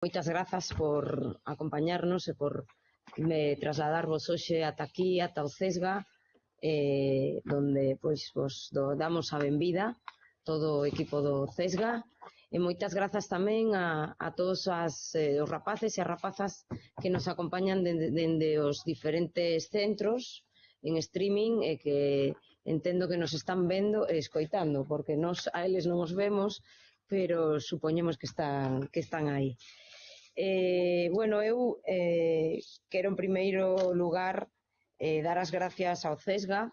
Moitas grazas por acompañarnos e por me trasladarvos hoxe ata aquí, ata o CESGA, eh, donde pois vos do, damos a benvida todo o equipo do CESGA e moitas grazas tamén a, a todos as, eh, os rapaces e as rapazas que nos acompañan dende, dende os diferentes centros en streaming e que entendo que nos están vendo e escoitando, porque nos a eles non os vemos, pero supoñemos que están, que están aí. Eh, bueno, eu eh, quero en primeiro lugar eh, dar as gracias ao CESGA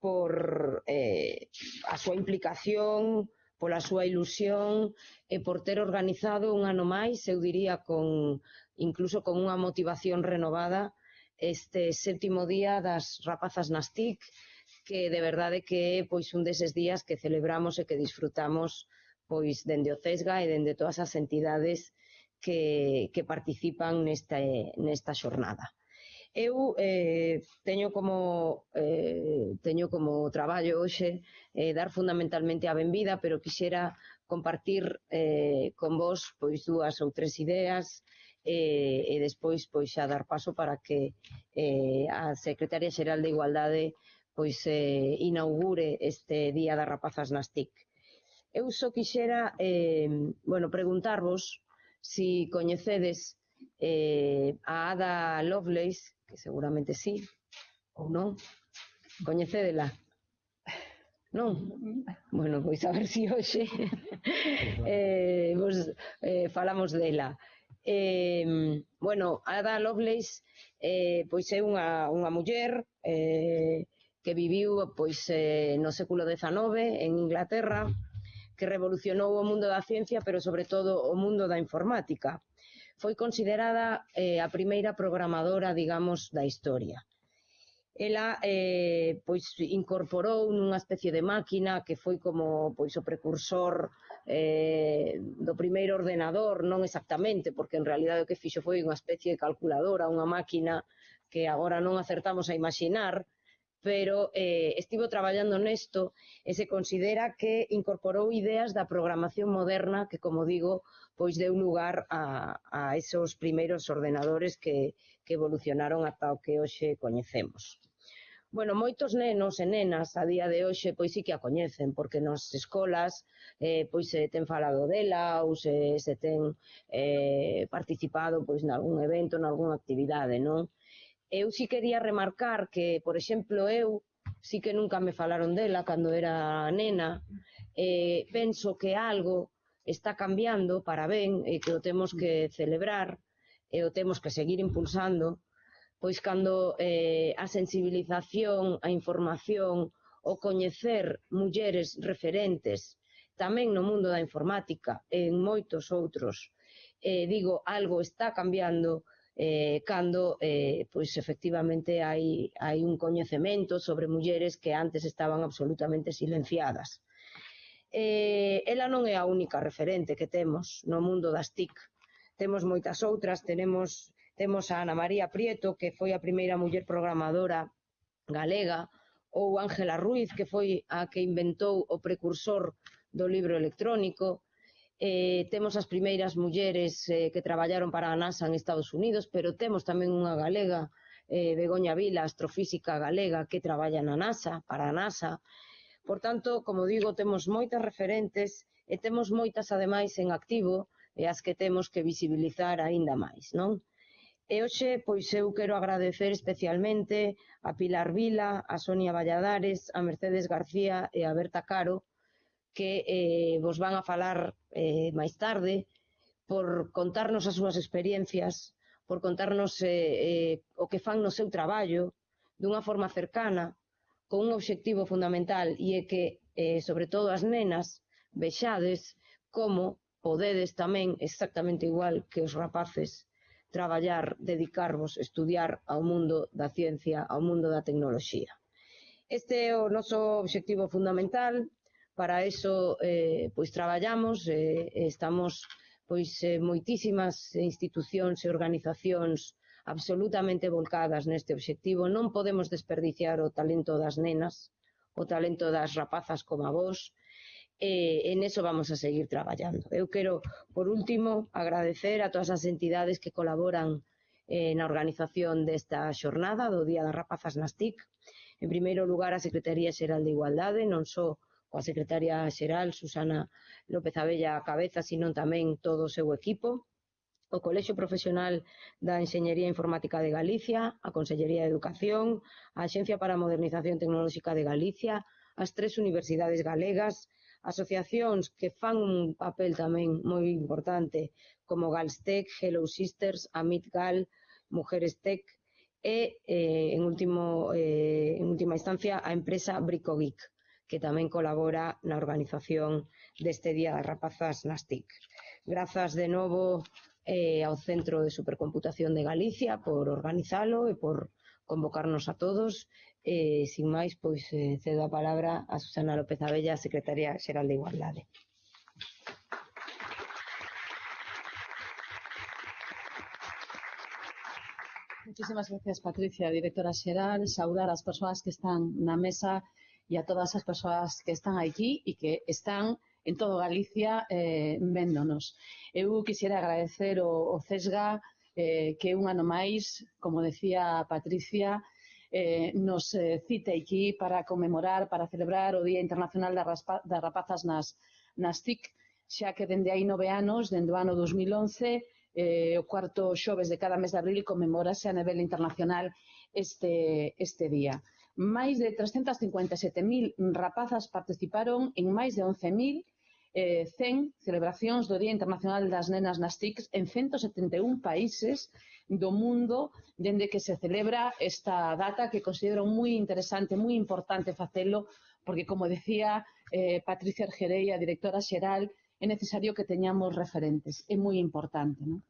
por eh, a súa implicación, pola súa ilusión e por ter organizado un ano máis, eu diría con incluso con unha motivación renovada este séptimo día das rapazas nas TIC, que de verdade que é pois un deses días que celebramos e que disfrutamos pois dende o CESGA e dende todas as entidades que, que participan nesta, nesta xornada. Eu eh, teño como eh, teño como traballo hoxe eh, dar fundamentalmente a benvida, pero quixera compartir eh, con vos pois dúas ou tres ideas eh, e despois pois xa dar paso para que eh, a Secretaria Xeral de Igualdade pois eh, inaugure este Día das Rapazas nas TIC. Eu só quixera eh, bueno, preguntarvos Si coñecedes eh, a Ada Lovelace, que seguramente sí, ou non, coñecedela. Non? Bueno, pois a ver se si hoxe eh, vos, eh, falamos dela. Eh, bueno, Ada Lovelace eh, pois é unha, unha muller eh, que viviu pois eh, no século XIX en Inglaterra, que revolucionou o mundo da ciencia, pero sobre todo o mundo da informática. Foi considerada eh, a primeira programadora, digamos, da historia. Ela eh, pois incorporou nunha especie de máquina que foi como pois o precursor eh, do primeiro ordenador, non exactamente, porque en realidad o que fixo foi unha especie de calculadora, unha máquina que agora non acertamos a imaginar, pero eh, estivo traballando nesto e se considera que incorporou ideas da programación moderna que, como digo, pois deu lugar a, a esos primeiros ordenadores que, que evolucionaron ata o que hoxe coñecemos. Bueno, moitos nenos e nenas a día de hoxe pois sí que a coñecen, porque nas escolas eh, pois se ten falado dela ou se, se ten eh, participado pois nalgún evento, nalgúna actividade, non? Eu si quería remarcar que, por exemplo, eu si que nunca me falaron dela cando era nena, eh, penso que algo está cambiando para ben e que o temos que mm. celebrar e o temos que seguir impulsando, pois cando eh, a sensibilización, a información, o coñecer mulleres referentes tamén no mundo da informática e en moitos outros, eh, digo, algo está cambiando eh, cando eh, pois efectivamente hai, hai un coñecemento sobre mulleres que antes estaban absolutamente silenciadas. Eh, ela non é a única referente que temos no mundo das TIC. Temos moitas outras, tenemos, temos a Ana María Prieto, que foi a primeira muller programadora galega, ou Ángela Ruiz, que foi a que inventou o precursor do libro electrónico, eh, temos as primeiras mulleres eh, que traballaron para a NASA en Estados Unidos, pero temos tamén unha galega, eh, Begoña Vila, astrofísica galega, que traballa na NASA, para a NASA. Por tanto, como digo, temos moitas referentes e temos moitas, ademais, en activo e as que temos que visibilizar aínda máis, non? E hoxe, pois eu quero agradecer especialmente a Pilar Vila, a Sonia Valladares, a Mercedes García e a Berta Caro, que eh, vos van a falar eh, máis tarde, por contarnos as súas experiencias, por contarnos eh, eh, o que fan no seu traballo, dunha forma cercana, con un obxectivo fundamental, e é que, eh, sobre todo as nenas, vexades como podedes tamén, exactamente igual que os rapaces, traballar, dedicarvos, estudiar ao mundo da ciencia, ao mundo da tecnoloxía. Este é o noso obxectivo fundamental, Para iso eh, pois traballamos, eh, estamos pois eh, moitísimas institucións e organizacións absolutamente volcadas neste obxectivo. Non podemos desperdiciar o talento das nenas, o talento das rapazas como a vos, e en eso vamos a seguir traballando. Eu quero, por último, agradecer a todas as entidades que colaboran eh, na organización desta xornada do Día das Rapazas nas TIC. En primeiro lugar, a Secretaría Xeral de Igualdade, non só coa secretaria xeral Susana López Abella a cabeza, sino tamén todo o seu equipo, o Colexio Profesional da Enxeñería Informática de Galicia, a Consellería de Educación, a Axencia para a Modernización Tecnolóxica de Galicia, as tres universidades galegas, asociacións que fan un papel tamén moi importante como Galstec, Hello Sisters, Amit Gal, Mujeres Tech e, eh, en, último, eh, en última instancia, a empresa Bricogeek que tamén colabora na organización deste Día das Rapazas nas TIC. Grazas de novo eh, ao Centro de Supercomputación de Galicia por organizalo e por convocarnos a todos. Eh, sin máis, pois eh, cedo a palabra a Susana López Abella, Secretaria Xeral de Igualdade. Muchísimas gracias, Patricia, directora xeral. Saudar as persoas que están na mesa e a todas as persoas que están aquí e que están en todo Galicia eh, véndonos. Eu quixera agradecer o, o CESGA eh, que un ano máis, como decía Patricia, eh, nos eh, cite aquí para conmemorar, para celebrar o Día Internacional das, Raspa, das Rapazas nas, nas TIC, xa que dende hai nove anos, dende o ano 2011, eh, o cuarto xoves de cada mes de abril conmemorase a nivel internacional este, este día máis de 357.000 rapazas participaron en máis de 11.000 eh, 100 celebracións do Día Internacional das Nenas nas TICs en 171 países do mundo dende que se celebra esta data que considero moi interesante, moi importante facelo porque, como decía eh, Patricia Argerei, a directora xeral, é necesario que teñamos referentes, é moi importante. Non?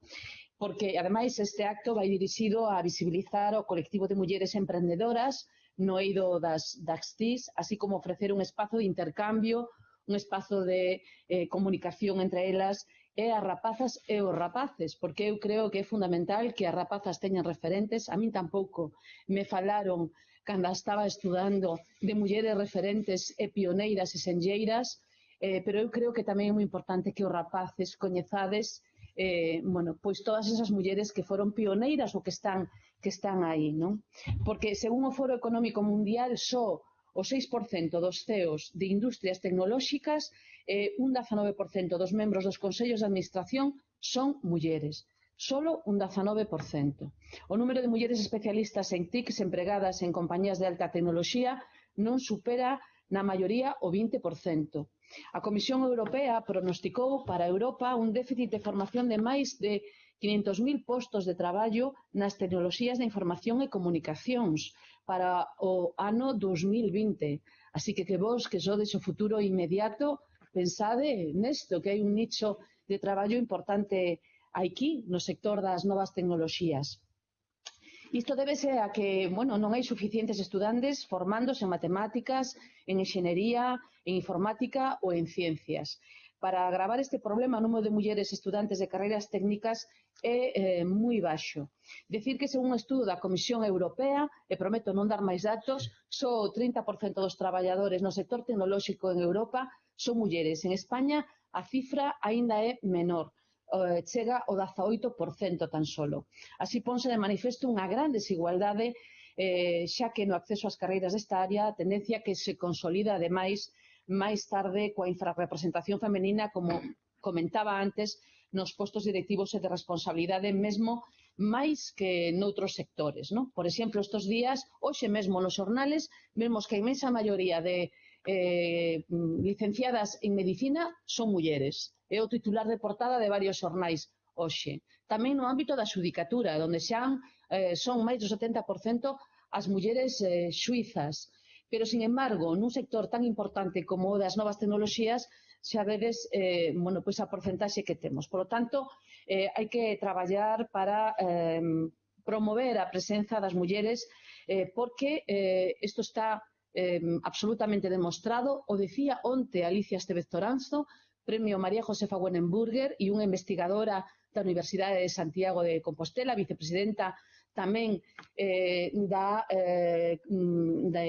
Porque, ademais, este acto vai dirixido a visibilizar o colectivo de mulleres emprendedoras no eido das, das TIS, así como ofrecer un espazo de intercambio, un espazo de eh, comunicación entre elas e as rapazas e os rapaces, porque eu creo que é fundamental que as rapazas teñan referentes. A min tampouco me falaron cando estaba estudando de mulleres referentes e pioneiras e senlleiras, eh, pero eu creo que tamén é moi importante que os rapaces coñezades eh, bueno, pois todas esas mulleres que foron pioneiras ou que están que están aí, non? Porque según o Foro Económico Mundial, só o 6% dos CEOs de industrias tecnolóxicas e eh, un 19% dos membros dos consellos de administración son mulleres solo un 19%. O número de mulleres especialistas en TIC empregadas en compañías de alta tecnoloxía non supera na maioría o vinte por cento. A Comisión Europea pronosticou para Europa un déficit de formación de máis de 500.000 postos de traballo nas tecnoloxías da información e comunicacións para o ano 2020. Así que que vos, que sodes o futuro inmediato, pensade nesto, que hai un nicho de traballo importante aquí no sector das novas tecnoloxías. Isto débese a que, bueno, non hai suficientes estudantes formándose en matemáticas, en enxenería, en informática ou en ciencias. Para agravar este problema, o número de mulleres estudantes de carreiras técnicas é eh, moi baixo. Decir que, según un estudo da Comisión Europea, e prometo non dar máis datos, só o 30% dos traballadores no sector tecnolóxico en Europa son mulleres. En España, a cifra aínda é menor eh, chega ao 18% tan solo. Así ponse de manifesto unha gran desigualdade eh, xa que no acceso ás carreiras desta área a tendencia que se consolida ademais máis tarde coa infrarrepresentación femenina como comentaba antes nos postos directivos e de responsabilidade mesmo máis que noutros sectores. No? Por exemplo, estes días, hoxe mesmo nos xornales, vemos que a imensa maioría de eh, licenciadas en medicina son mulleres é o titular de portada de varios xornais hoxe. Tamén no ámbito da xudicatura, onde xa eh, son máis do 70% as mulleres eh, suizas. Pero, sin embargo, nun sector tan importante como o das novas tecnoloxías, xa vedes eh, bueno, pois a porcentaxe que temos. Por lo tanto, eh, hai que traballar para eh, promover a presenza das mulleres eh, porque eh, isto está eh, absolutamente demostrado. O decía onte Alicia Estevez Toranzo, Premio María Josefa Wenenburger e unha investigadora da Universidade de Santiago de Compostela, vicepresidenta tamén eh, da, eh, de,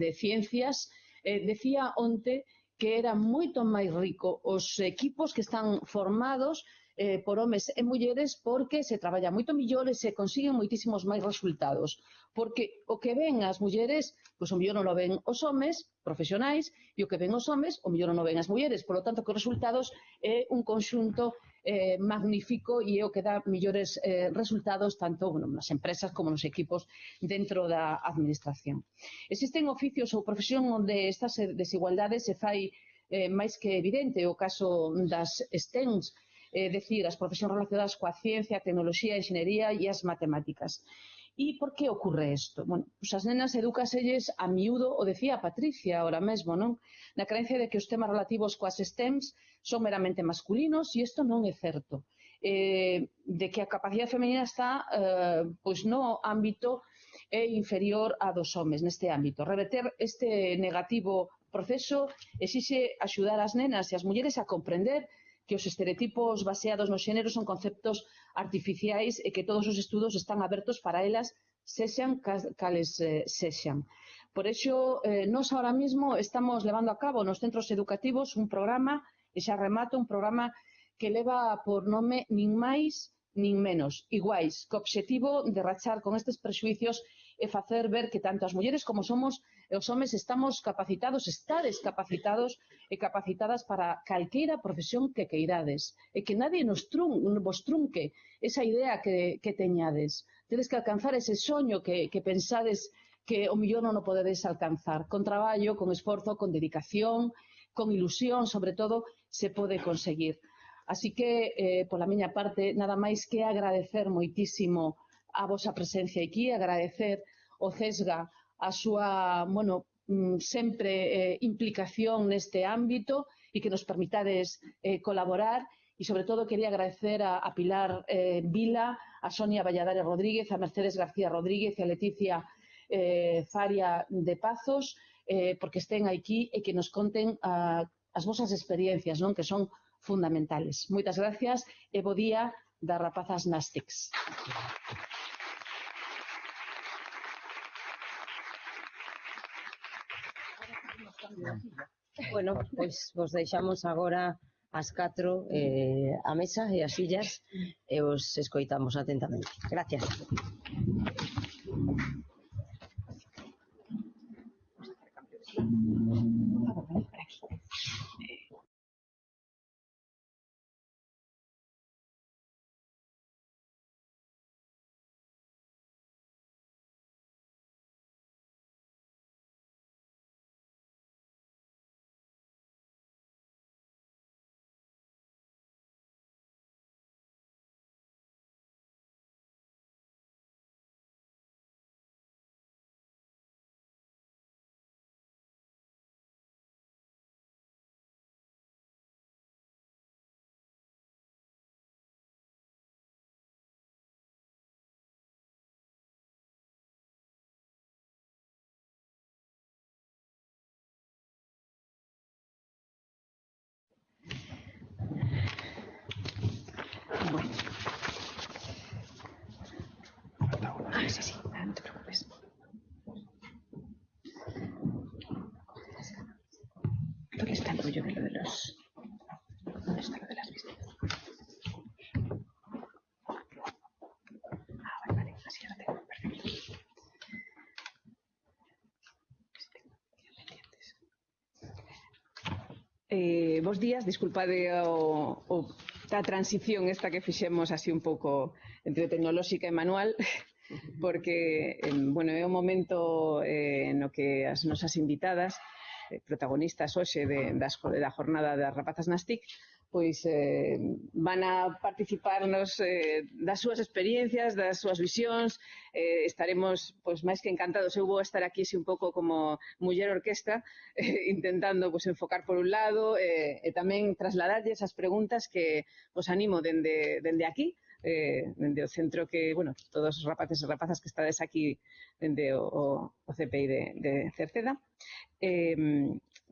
de Ciencias, eh, decía onte que era moito máis rico os equipos que están formados eh, por homes e mulleres porque se traballa moito millor e se consiguen moitísimos máis resultados. Porque o que ven as mulleres, pois o mellor non o ven os homes profesionais e o que ven os homes, o mellor non o ven as mulleres. Por lo tanto, que os resultados é un conxunto eh, magnífico e é o que dá millores eh, resultados tanto bueno, nas empresas como nos equipos dentro da administración. Existen oficios ou profesión onde estas desigualdades se fai eh, máis que evidente o caso das STEMs, eh, decir, as profesións relacionadas coa ciencia, a tecnoloxía, a enxenería e as matemáticas. E por que ocorre isto? Bueno, pois as nenas educaselles a miúdo, o decía Patricia ahora mesmo, non? Na creencia de que os temas relativos coas STEMs son meramente masculinos e isto non é certo. Eh, de que a capacidade femenina está eh, pois no ámbito é inferior a dos homes neste ámbito. Reverter este negativo proceso exixe axudar as nenas e as mulleres a comprender que os estereotipos baseados no xénero son conceptos artificiais e que todos os estudos están abertos para elas sexan cales eh, sexan. Por iso, eh, nós ahora mismo estamos levando a cabo nos centros educativos un programa, e xa remato, un programa que leva por nome nin máis nin menos, iguais, co obxectivo de rachar con estes prexuicios e facer ver que tanto as mulleres como somos os homes estamos capacitados, estades capacitados e capacitadas para calqueira profesión que queirades e que nadie nos trun, vos trunque esa idea que, que teñades. Tedes que alcanzar ese soño que, que pensades que o millón non o podedes alcanzar. Con traballo, con esforzo, con dedicación, con ilusión, sobre todo, se pode conseguir. Así que, eh, pola miña parte, nada máis que agradecer moitísimo a vosa presencia aquí, agradecer o CESGA a súa, bueno, mm, sempre eh, implicación neste ámbito e que nos permitades eh, colaborar e sobre todo quería agradecer a, a Pilar eh, Vila, a Sonia Valladares Rodríguez, a Mercedes García Rodríguez e a Leticia eh, Faria de Pazos eh, porque estén aquí e que nos conten a, as vosas experiencias, non que son fundamentales. Moitas gracias e bo día das rapazas Nastics. Bueno, pois vos deixamos agora as catro eh, a mesa e as sillas e os escoitamos atentamente. Gracias. Sí, sí, no te preocupes. ¿Dónde está el rollo de lo de los... ¿Dónde está lo de las vistas? Ah, vale, vale, así ya lo tengo, perfecto. Eh, bos días, disculpade o, o, esta transición esta que fixemos así un pouco entre tecnolóxica e manual, porque, bueno, é un momento eh, no que as nosas invitadas, eh, protagonistas hoxe de, das, da jornada das rapazas nas TIC, pois eh, van a participarnos eh, das súas experiencias, das súas visións, eh, estaremos pois máis que encantados. Eu vou estar aquí así un pouco como muller orquesta, eh, intentando pois enfocar por un lado eh, e tamén trasladarlle esas preguntas que vos animo dende, dende aquí, eh, dende o centro que, bueno, todos os rapaces e rapazas que estades aquí dende o, o, o CPI de, de Cerceda. Eh,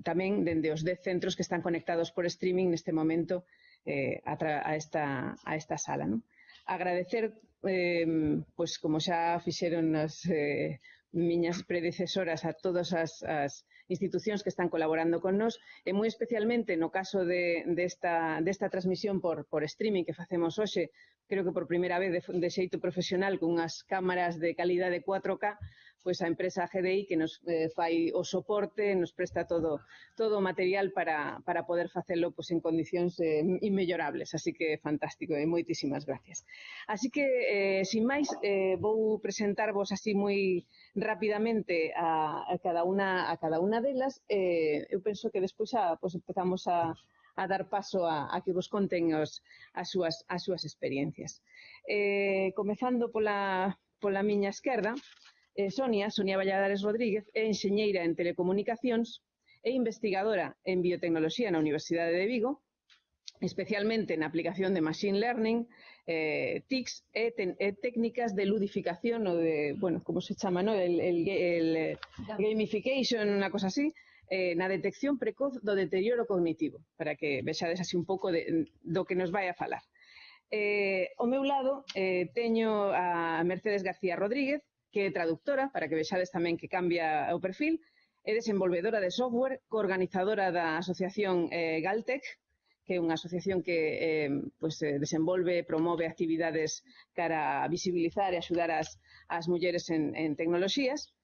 tamén dende os 10 centros que están conectados por streaming neste momento eh, a, a, esta, a esta sala. Non? Agradecer, eh, pois como xa fixeron as eh, miñas predecesoras a todas as, as institucións que están colaborando con nós e moi especialmente no caso de, desta, de desta transmisión por, por streaming que facemos hoxe, creo que por primeira vez de, de xeito profesional con unhas cámaras de calidade 4K, pois a empresa GDI que nos eh, fai o soporte, nos presta todo todo o material para, para poder facelo pois, en condicións eh, inmellorables, así que fantástico eh, e moitísimas gracias. Así que, eh, sin máis, eh, vou presentarvos así moi rapidamente a, a cada unha a cada unha delas, eh, eu penso que despois a, pois empezamos a, a dar paso a, a que vos conten os, as, súas, as súas experiencias. Eh, comezando pola, pola miña esquerda, Eh, Sonia, Sonia Valladares Rodríguez, é enxeñeira en telecomunicacións e investigadora en biotecnoloxía na Universidade de Vigo, especialmente na aplicación de Machine Learning, eh, TICs e, ten, e técnicas de ludificación ou de, bueno, como se chama, no? el, el, el, el gamification, unha cosa así, eh, na detección precoz do deterioro cognitivo, para que vexades así un pouco de, do que nos vai a falar. Eh, ao meu lado eh, teño a Mercedes García Rodríguez, que é traductora, para que vexades tamén que cambia o perfil, é desenvolvedora de software, coorganizadora da asociación eh, Galtec, que é unha asociación que eh, pues, eh, desenvolve e promove actividades cara a visibilizar e axudar as, as mulleres en, en tecnoloxías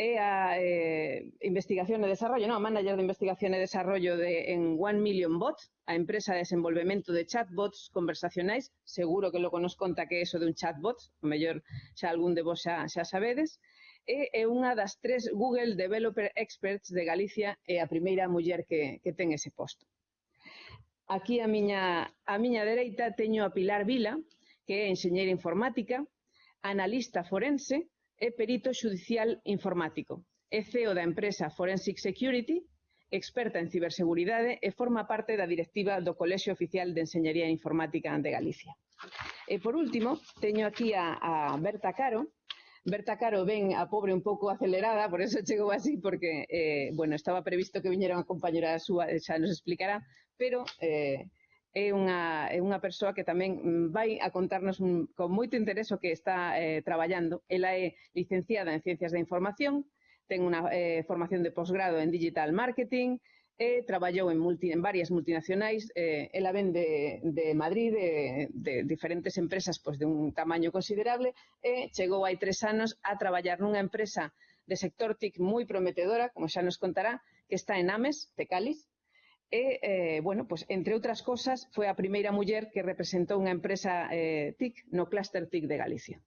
é a eh, investigación e desarrollo, non, a manager de investigación e desarrollo de, en One Million Bot, a empresa de desenvolvemento de chatbots conversacionais, seguro que logo nos conta que é eso de un chatbot, o mellor xa algún de vos xa, xa sabedes, e é unha das tres Google Developer Experts de Galicia e a primeira muller que, que ten ese posto. Aquí a miña, a miña dereita teño a Pilar Vila, que é enxeñeira informática, analista forense, é perito xudicial informático, é ceo da empresa Forensic Security, experta en ciberseguridade e forma parte da directiva do Colexio Oficial de Enseñería Informática de Galicia. E por último, teño aquí a, a Berta Caro, Berta Caro ven a pobre un pouco acelerada, por eso chegou así, porque, eh, bueno, estaba previsto que viñera unha compañera súa, xa nos explicará, pero eh, é unha, é unha persoa que tamén mm, vai a contarnos un, con moito interés o que está eh, traballando. Ela é licenciada en Ciencias da Información, ten unha eh, formación de posgrado en Digital Marketing, e traballou en, multi, en varias multinacionais, eh, ela ven de, de Madrid, de, de diferentes empresas pois, de un tamaño considerable, e chegou hai tres anos a traballar nunha empresa de sector TIC moi prometedora, como xa nos contará, que está en Ames, Tecalis, E, eh, bueno, pues, entre outras cosas, foi a primeira muller que representou unha empresa eh, TIC no Cluster TIC de Galicia.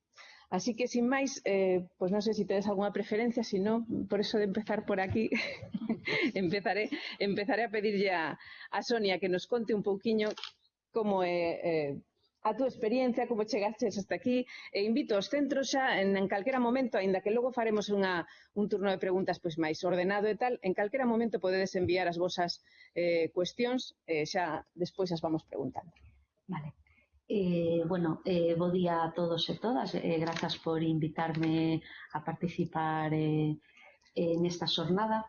Así que, sin máis, eh, pues non sei se si tedes algunha preferencia, se non, por eso de empezar por aquí, empezaré, empezaré a pedirlle a, a Sonia que nos conte un pouquiño como é eh, a túa experiencia, como chegastes hasta aquí, e invito aos centros xa en, en calquera momento, aínda que logo faremos unha, un turno de preguntas pois máis ordenado e tal, en calquera momento podedes enviar as vosas eh, cuestións, eh, xa despois as vamos preguntando. Vale. Eh, bueno, eh, bo día a todos e todas. Eh, grazas por invitarme a participar eh, eh, nesta xornada.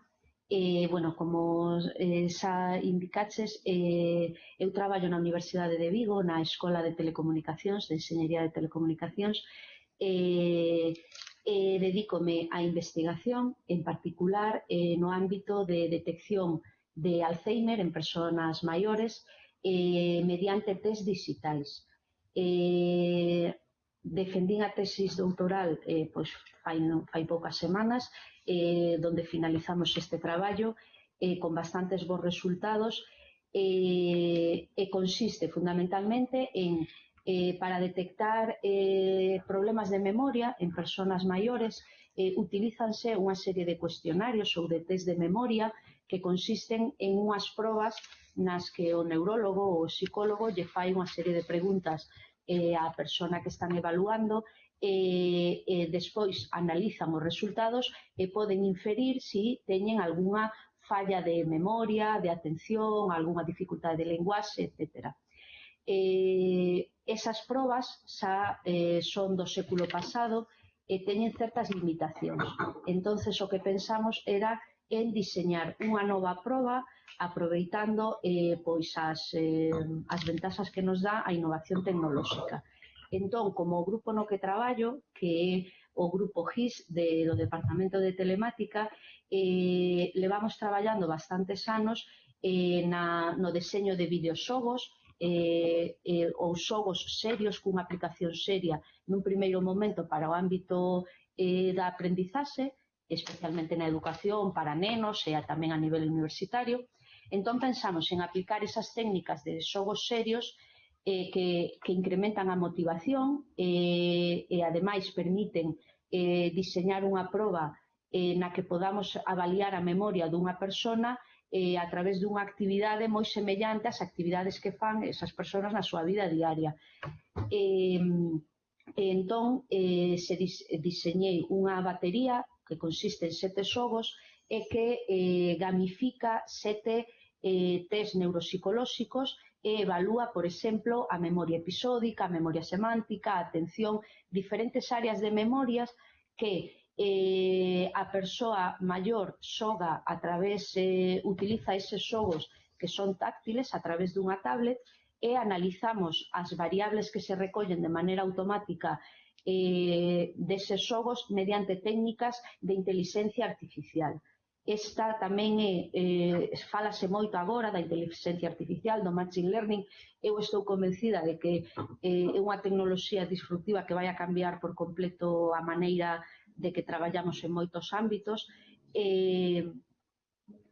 Eh, bueno, como eh, xa indicaches, eh, eu traballo na Universidade de Vigo, na Escola de Telecomunicacións, de Enseñería de Telecomunicacións, e, eh, dedícome á investigación, en particular eh, no ámbito de detección de Alzheimer en persoas maiores eh, mediante test digitais. Eh, defendín a tesis doutoral eh, pois fai, non, fai poucas semanas, eh, donde finalizamos este traballo eh, con bastantes bons resultados eh, e consiste fundamentalmente en eh, para detectar eh, problemas de memoria en personas maiores eh, utilízanse unha serie de cuestionarios ou de test de memoria que consisten en unhas probas nas que o neurólogo ou o psicólogo lle fai unha serie de preguntas eh, a persona que están evaluando e, e despois analizan os resultados e poden inferir se teñen algunha falla de memoria, de atención, algunha dificultade de lenguaxe, etc. Eh, esas probas xa eh, son do século pasado e teñen certas limitacións. Entonces o que pensamos era en diseñar unha nova proba aproveitando eh, pois as, eh, as ventaxas que nos dá a innovación tecnolóxica. Entón, como o grupo no que traballo, que é o grupo GIS de, do Departamento de Telemática, eh, levamos traballando bastantes anos eh, na, no deseño de videoxogos, eh, eh, ou xogos serios cunha aplicación seria nun primeiro momento para o ámbito eh, da aprendizaxe, especialmente na educación para nenos e tamén a nivel universitario, Entón pensamos en aplicar esas técnicas de xogos serios eh, que, que incrementan a motivación eh, e ademais permiten eh, diseñar unha proba eh, na que podamos avaliar a memoria dunha persona eh, a través dunha actividade moi semellante ás actividades que fan esas persoas na súa vida diaria. Eh, e entón, eh, se dis, diseñei unha batería que consiste en sete xogos e que eh, gamifica sete eh, test neuropsicolóxicos e evalúa, por exemplo, a memoria episódica, a memoria semántica, a atención, diferentes áreas de memorias que eh, a persoa maior xoga a través, eh, utiliza eses xogos que son táctiles a través dunha tablet e analizamos as variables que se recollen de maneira automática eh, deses xogos mediante técnicas de inteligencia artificial. Esta tamén é, eh, falase moito agora da inteligencia artificial, do machine learning. Eu estou convencida de que eh, é unha tecnoloxía disruptiva que vai a cambiar por completo a maneira de que traballamos en moitos ámbitos eh,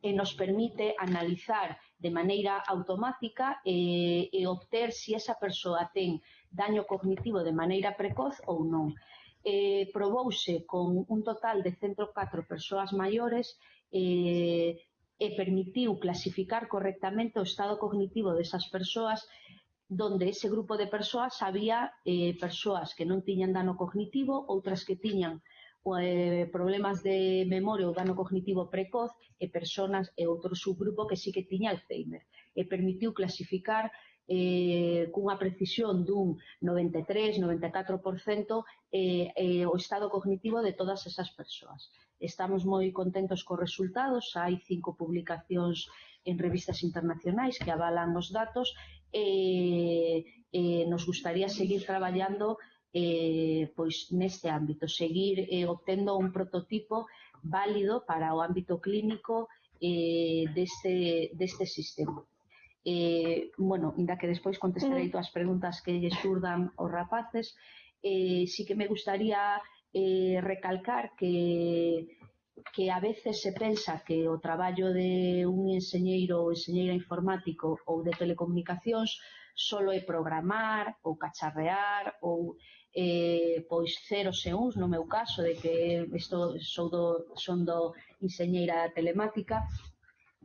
e nos permite analizar de maneira automática eh, e obter se si esa persoa ten daño cognitivo de maneira precoz ou non eh, probouse con un total de 104 persoas maiores eh, e permitiu clasificar correctamente o estado cognitivo desas persoas donde ese grupo de persoas había eh, persoas que non tiñan dano cognitivo, outras que tiñan eh, problemas de memoria ou dano cognitivo precoz e personas e outro subgrupo que sí que tiña Alzheimer. E permitiu clasificar eh, cunha precisión dun 93, 94% eh, eh, o estado cognitivo de todas esas persoas. Estamos moi contentos cos resultados, hai cinco publicacións en revistas internacionais que avalan os datos e, eh, nos gustaría seguir traballando eh, pois neste ámbito, seguir eh, obtendo un prototipo válido para o ámbito clínico eh, deste, deste sistema. Eh, bueno, inda que despois contestarei mm. todas as preguntas que lle surdan os rapaces, eh, sí que me gustaría eh, recalcar que que a veces se pensa que o traballo de un enseñeiro ou enseñeira informático ou de telecomunicacións solo é programar ou cacharrear ou eh, pois ceros e uns, no meu caso, de que isto sou do, son do enseñeira telemática,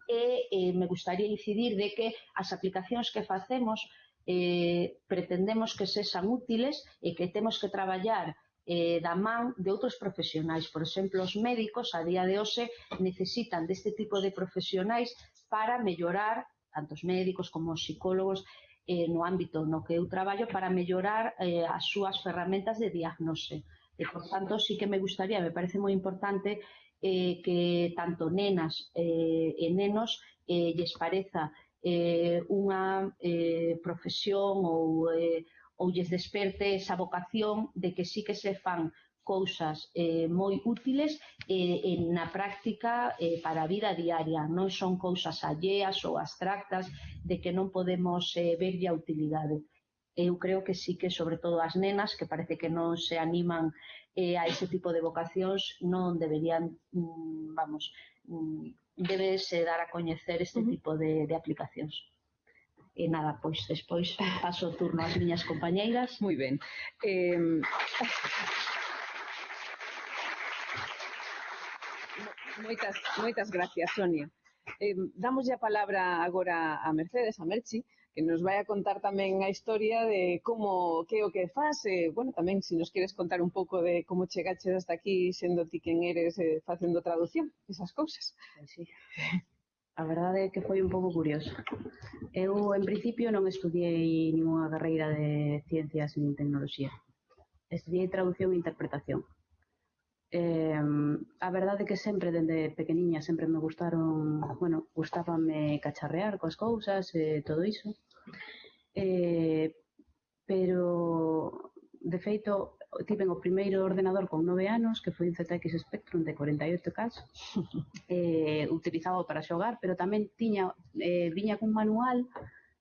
e eh, me gustaría incidir de que as aplicacións que facemos eh, pretendemos que sexan útiles e que temos que traballar eh, da man de outros profesionais. Por exemplo, os médicos a día de hoxe necesitan deste tipo de profesionais para mellorar, tanto os médicos como os psicólogos, eh, no ámbito no que eu traballo, para mellorar eh, as súas ferramentas de diagnose. E, por tanto, sí que me gustaría, me parece moi importante eh, que tanto nenas eh, e nenos eh, lles pareza eh, unha eh, profesión ou eh, ou lles desperte esa vocación de que sí que se fan cousas eh, moi útiles eh, en, na práctica eh, para a vida diaria. Non son cousas alleas ou abstractas de que non podemos eh, verlle a utilidade. Eu creo que sí que, sobre todo as nenas, que parece que non se animan eh, a ese tipo de vocacións, non deberían, mm, vamos, mm, debes dar a coñecer este uh -huh. tipo de, de aplicacións. E nada, pois despois paso o turno ás miñas compañeiras. Moi ben. Eh... Moitas, moitas gracias, Sonia. Eh, damos a palabra agora a Mercedes, a Merchi, que nos vai a contar tamén a historia de como, que o que faz, eh, bueno, tamén se nos queres contar un pouco de como chegaches hasta aquí sendo ti quen eres eh, facendo traducción, esas cousas. Pois sí. A verdade é que foi un pouco curioso. Eu, en principio, non estudiei ninguna carreira de ciencias nin tecnoloxía. Estudiei traducción e interpretación. Eh, a verdade é que sempre, dende pequeniña, sempre me gustaron, bueno, gustábame cacharrear coas cousas e eh, todo iso. Eh, pero, de feito, tiven o primeiro ordenador con nove anos, que foi un ZX Spectrum de 48K, eh, utilizado para xogar, pero tamén tiña, eh, viña cun manual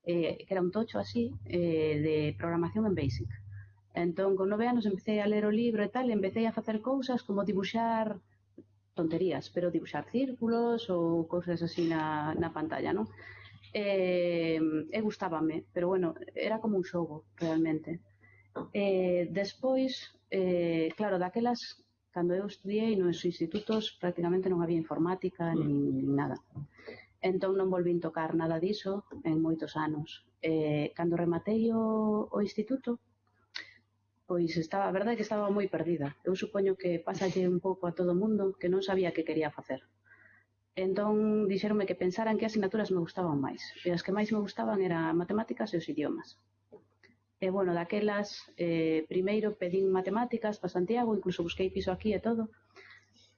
eh, que era un tocho así, eh, de programación en Basic. Entón, con nove anos empecé a ler o libro e tal, e empecé a facer cousas como dibuxar tonterías, pero dibuxar círculos ou cousas así na, na pantalla, non? E, e gustábame, pero bueno, era como un xogo, realmente. Eh, despois, eh, claro, daquelas, cando eu estudiei nos institutos prácticamente non había informática nin, nin nada. Entón non volvín tocar nada diso en moitos anos. Eh, cando rematei o, o instituto, pois estaba, a verdade é que estaba moi perdida. Eu supoño que pasalle un pouco a todo o mundo que non sabía que quería facer. Entón, dixeronme que pensaran que as asignaturas me gustaban máis. E as que máis me gustaban eran matemáticas e os idiomas. E, bueno, daquelas, eh, primeiro pedín matemáticas para Santiago, incluso busquei piso aquí e todo,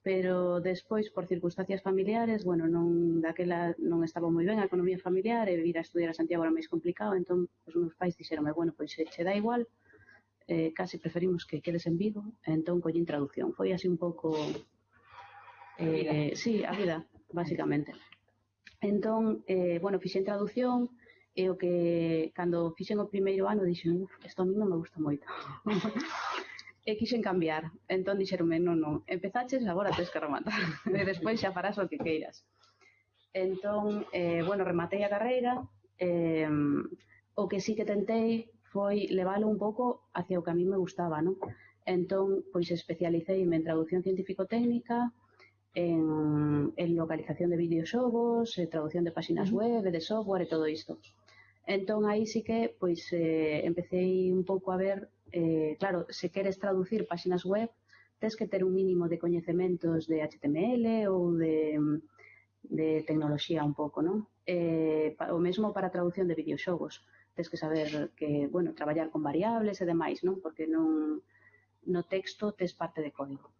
pero despois, por circunstancias familiares, bueno, non daquela non estaba moi ben a economía familiar e vir a estudiar a Santiago era máis complicado, entón os meus pais dixeronme, bueno, pois se che dá igual, eh, case preferimos que quedes en Vigo, entón collín traducción. Foi así un pouco... Eh, sí, a vida, basicamente. Entón, eh, bueno, fixen traducción, e o que cando fixen o primeiro ano dixen, uf, isto a mí non me gusta moito. e quixen cambiar. Entón dixeronme, non, non, empezaches, agora tens que rematar. e despois xa farás o que queiras. Entón, eh, bueno, rematei a carreira, eh, o que sí que tentei foi leválo un pouco hacia o que a mí me gustaba, non? Entón, pois especialicei en traducción científico-técnica, en, en localización de videoxogos, eh, traducción de páxinas uh -huh. web, de software e todo isto. Entón aí sí que pois eh, empecéi un pouco a ver, eh, claro, se queres traducir páxinas web, tes que ter un mínimo de coñecementos de HTML ou de, de tecnoloxía un pouco, non? Eh, o mesmo para a traducción de videoxogos. Tes que saber que, bueno, traballar con variables e demais, non? Porque non no texto tes parte de código.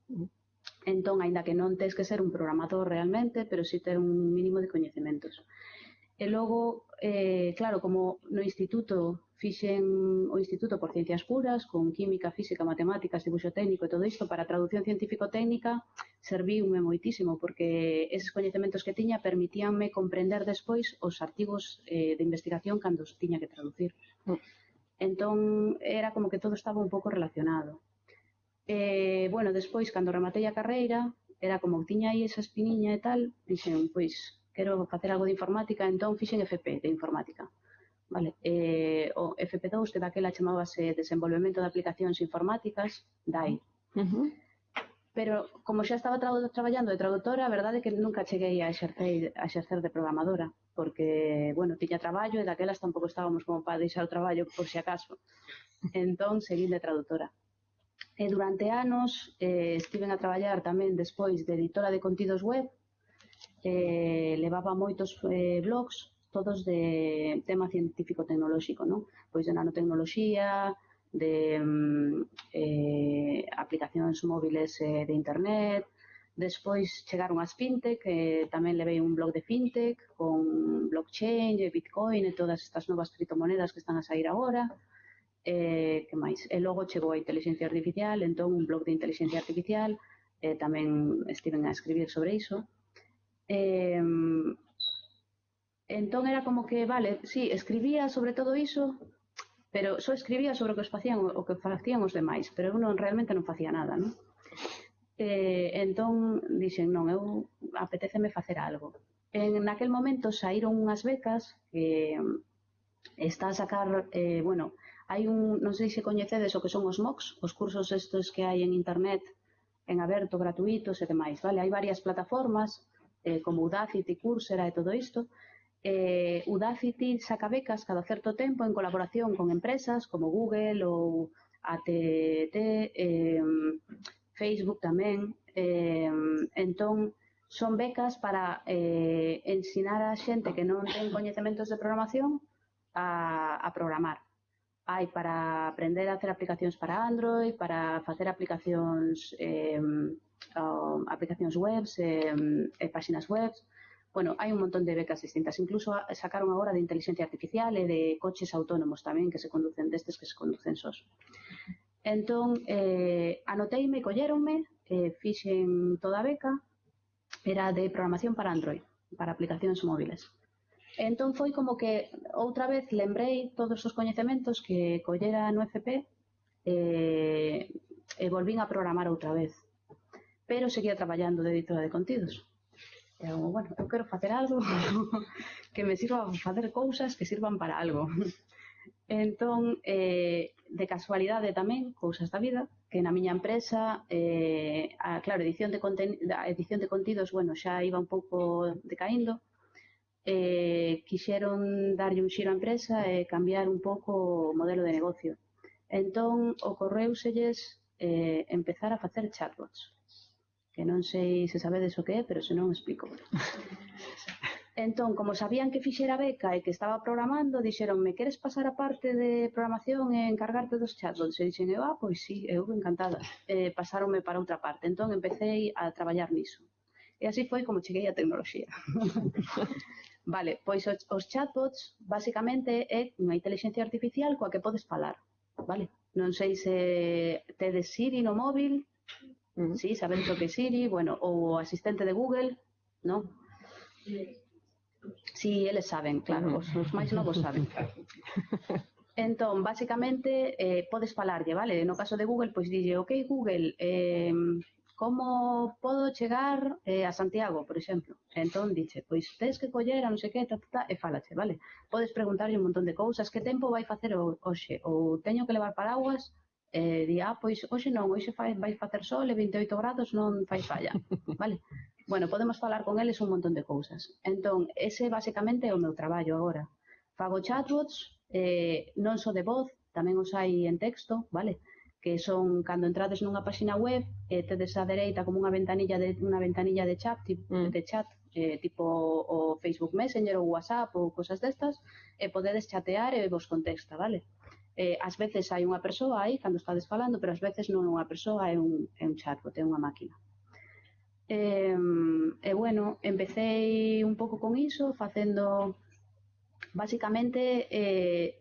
Entón, aínda que non tes que ser un programador realmente, pero sí ter un mínimo de coñecementos. E logo, eh, claro, como no instituto fixen o Instituto por Ciencias Puras con química, física, matemáticas, dibuixo técnico e todo isto para traducción científico-técnica serviume moitísimo porque eses coñecementos que tiña permitíanme comprender despois os artigos eh, de investigación cando os tiña que traducir. Mm. Entón, era como que todo estaba un pouco relacionado. Eh, bueno, despois, cando rematei a carreira, era como que tiña aí esa espiniña e tal, dixen, pois, quero facer algo de informática, entón fixen FP de informática. Vale, eh, o FP2 que daquela chamábase Desenvolvemento de Aplicacións Informáticas, DAI. Uh -huh. Pero como xa estaba tra traballando de traductora, a verdade é que nunca cheguei a exercer, a exercer de programadora, porque, bueno, tiña traballo e daquelas tampouco estábamos como para deixar o traballo por si acaso. Entón, seguín de traductora. E durante anos eh, estiven a traballar tamén despois de editora de contidos web, eh, levaba moitos eh, blogs todos de tema científico-tecnolóxico, non? Pois de nanotecnoloxía, de mm, eh, aplicacións móviles eh, de internet, Despois chegaron as fintech, eh, tamén levei un blog de fintech con blockchain, e bitcoin e todas estas novas criptomonedas que están a sair agora. Eh, que máis? E logo chegou a inteligencia artificial, entón un blog de inteligencia artificial, eh, tamén estiven a escribir sobre iso. Eh, entón era como que, vale, sí, escribía sobre todo iso, pero só escribía sobre o que os facían, o que facían os demais, pero eu non, realmente non facía nada, non? Eh, entón dixen, non, eu apetéceme facer algo. En naquel momento saíron unhas becas que está a sacar, eh, bueno, hai un, non sei se coñecedes o que son os MOOCs, os cursos estes que hai en internet, en aberto, gratuitos e demais, vale? Hai varias plataformas, eh, como Udacity, Coursera e todo isto, eh, Udacity saca becas cada certo tempo en colaboración con empresas como Google ou AT&T, eh, Facebook tamén. Eh, entón, son becas para eh, ensinar a xente que non ten coñecementos de programación a, a programar. Hai para aprender a hacer aplicacións para Android, para facer aplicacións eh, um, aplicacións webs, eh, e páxinas webs, Bueno, hai un montón de becas distintas. Incluso sacaron agora de inteligencia artificial e de coches autónomos tamén que se conducen destes que se conducen sós. Entón, eh, anoteime, colleronme, eh, fixen toda a beca, era de programación para Android, para aplicacións móviles. Entón foi como que outra vez lembrei todos os coñecementos que collera no FP eh, e volvín a programar outra vez pero seguía traballando de editora de contidos. E eu, bueno, eu quero facer algo que me sirva facer cousas que sirvan para algo. Entón, eh, de casualidade tamén, cousas da vida, que na miña empresa, eh, a, claro, edición de, conten a edición de contidos, bueno, xa iba un pouco decaindo, eh, quixeron darlle un xiro á empresa e cambiar un pouco o modelo de negocio. Entón, ocorreuselles eh, empezar a facer chatbots que non sei se sabedes o que é, pero se non explico. entón, como sabían que fixera beca e que estaba programando, dixeronme, queres pasar a parte de programación e encargarte dos chatbots? E dixen, eu, ah, pois sí, eu encantada. Eh, pasaronme para outra parte. Entón, empecé a traballar niso. E así foi como cheguei á tecnoloxía. vale, pois os, os chatbots, basicamente, é unha inteligencia artificial coa que podes falar. Vale? Non sei se tedes Siri no móvil, Sí, saben o que Siri, bueno, ou o asistente de Google, non? Sí, eles saben, claro, os, os máis novos saben. Entón, basicamente, eh, podes falarlle, vale? No caso de Google, pois dille, ok, Google, eh, como podo chegar eh, a Santiago, por exemplo? Entón, dixe, pois tens que coller a non sei que, ta, ta, ta, e falache, vale? Podes preguntarlle un montón de cousas, que tempo vai facer hoxe? Ou teño que levar paraguas? eh, di, ah, pois hoxe non, hoxe fai, vai facer sol e 28 grados non fai falla, vale? Bueno, podemos falar con eles un montón de cousas. Entón, ese basicamente é o meu traballo agora. Fago chatbots, eh, non só de voz, tamén os hai en texto, vale? Que son, cando entrades nunha páxina web, eh, tedes a dereita como unha ventanilla de unha ventanilla de chat, tipo, mm. de chat eh, tipo o Facebook Messenger ou WhatsApp ou cosas destas, e podedes chatear e vos contesta, vale? eh, ás veces hai unha persoa aí cando estades falando, pero ás veces non é unha persoa, é un, é un chatbot, é unha máquina. E, e bueno, empecé un pouco con iso, facendo basicamente eh,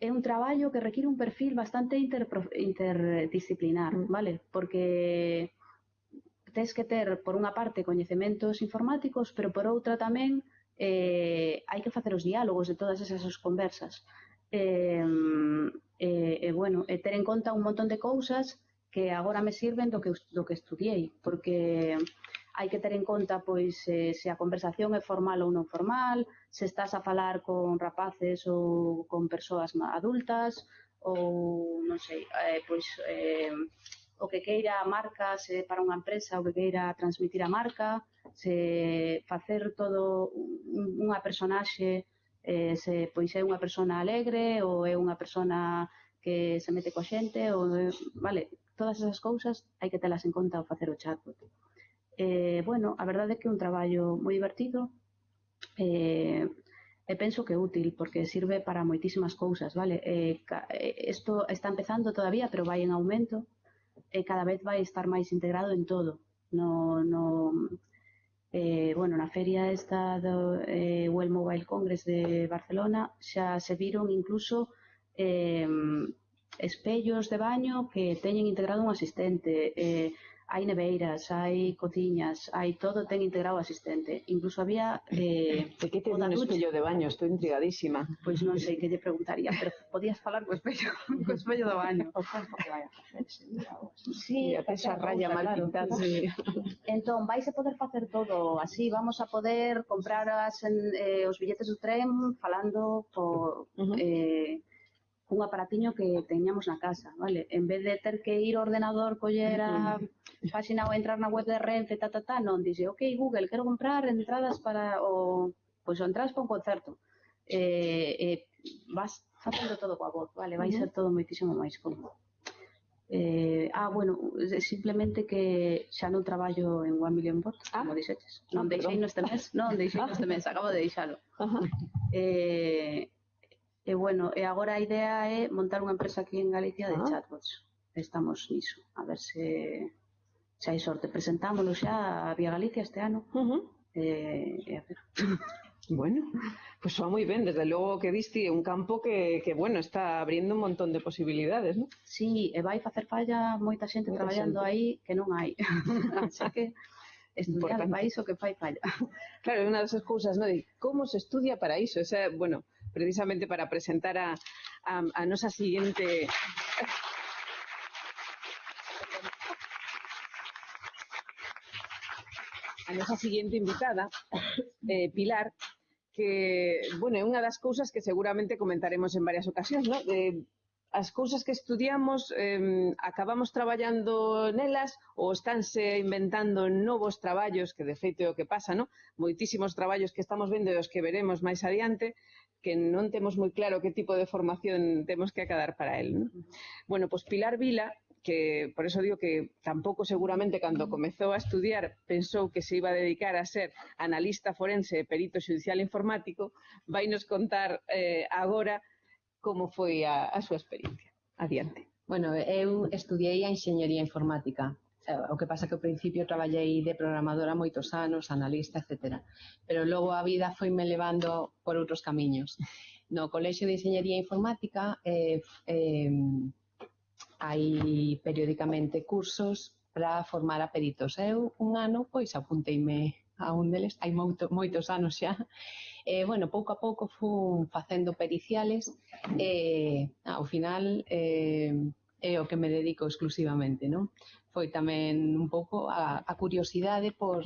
é un traballo que require un perfil bastante interdisciplinar, mm. vale? Porque tens que ter, por unha parte, coñecementos informáticos, pero por outra tamén eh, hai que facer os diálogos de todas esas conversas e, e, eh, e eh, bueno, eh, e ter en conta un montón de cousas que agora me sirven do que, do que estudiei, porque hai que ter en conta pois se, se a conversación é formal ou non formal, se estás a falar con rapaces ou con persoas adultas, ou non sei, eh, pois eh, o que queira a marca se para unha empresa, o que queira transmitir a marca, se facer todo unha personaxe eh, se pois é unha persona alegre ou é unha persona que se mete coa xente ou eh, vale, todas esas cousas hai que telas en conta ao facer o chatbot. Eh, bueno, a verdade é que é un traballo moi divertido eh, e penso que é útil porque sirve para moitísimas cousas, vale? Eh, isto eh, está empezando todavía, pero vai en aumento e cada vez vai estar máis integrado en todo, no, no, eh, bueno, na feria esta do eh, Well Mobile Congress de Barcelona xa se viron incluso eh, espellos de baño que teñen integrado un asistente, eh, hai neveiras, hai cociñas, hai todo ten integrado asistente. Incluso había... Eh, de que te un espello de baño, estou intrigadísima. Pois pues non sei que lle preguntaría, pero podías falar co espello, co espello do baño. sí, a esa raya mal pintada. Sí. entón, vais a poder facer todo así, vamos a poder comprar as, en, eh, os billetes do tren falando por... Uh -huh. eh, un aparatiño que teñamos na casa, vale? En vez de ter que ir ao ordenador, coller a página ou entrar na web de Renfe, ta, ta, ta, non, dixe, ok, Google, quero comprar entradas para o... Pois pues, entradas para un concerto. Eh, eh, vas facendo todo coa voz, vale? Vai ser todo moitísimo máis cómodo. Eh, ah, bueno, simplemente que xa non traballo en One Million Bot, ah, como dixetes. Non ah, deixei no neste mes, non deixei neste mes, acabo de deixalo. Eh, E bueno, e agora a idea é montar unha empresa aquí en Galicia de ah. chatbots. Estamos niso, a ver se se hai sorte. Presentámoslo xa a Vía Galicia este ano. Uh -huh. e, e a ver. Bueno, pues va moi ben, Desde logo que viste un campo que, que bueno, está abriendo un montón de posibilidades, ¿no? Sí, e vai facer falla moita xente moita traballando xente. aí que non hai. Así que estudiar Importante. para iso que fai falla. Claro, é unha das cousas, ¿no? De como se estudia para iso. O sea, bueno, precisamente para presentar a, a, a nosa siguiente a nosa siguiente invitada, eh, Pilar, que, bueno, é unha das cousas que seguramente comentaremos en varias ocasións, ¿no? Eh, de, as cousas que estudiamos eh, acabamos traballando nelas ou estánse inventando novos traballos, que de feito é o que pasa, no? moitísimos traballos que estamos vendo e os que veremos máis adiante, que non temos moi claro que tipo de formación temos que acadar para el. ¿no? Bueno, pois pues Pilar Vila, que por eso digo que tampouco seguramente cando comezou a estudiar pensou que se iba a dedicar a ser analista forense e perito judicial informático, vai nos contar eh, agora como foi a, a súa experiencia. Adiante. Bueno, eu estudiei a enxeñería informática Eh, o que pasa que ao principio traballei de programadora moitos anos, analista, etc. Pero logo a vida foi me levando por outros camiños. No Colexio de Enseñería Informática eh, eh, hai periódicamente cursos para formar a peritos. Eu un ano pois apunteime a un deles, hai moito, moitos anos xa. Eh, bueno, pouco a pouco fun facendo periciales e eh, ao final eh, é o que me dedico exclusivamente, non? Foi tamén un pouco a, a curiosidade por,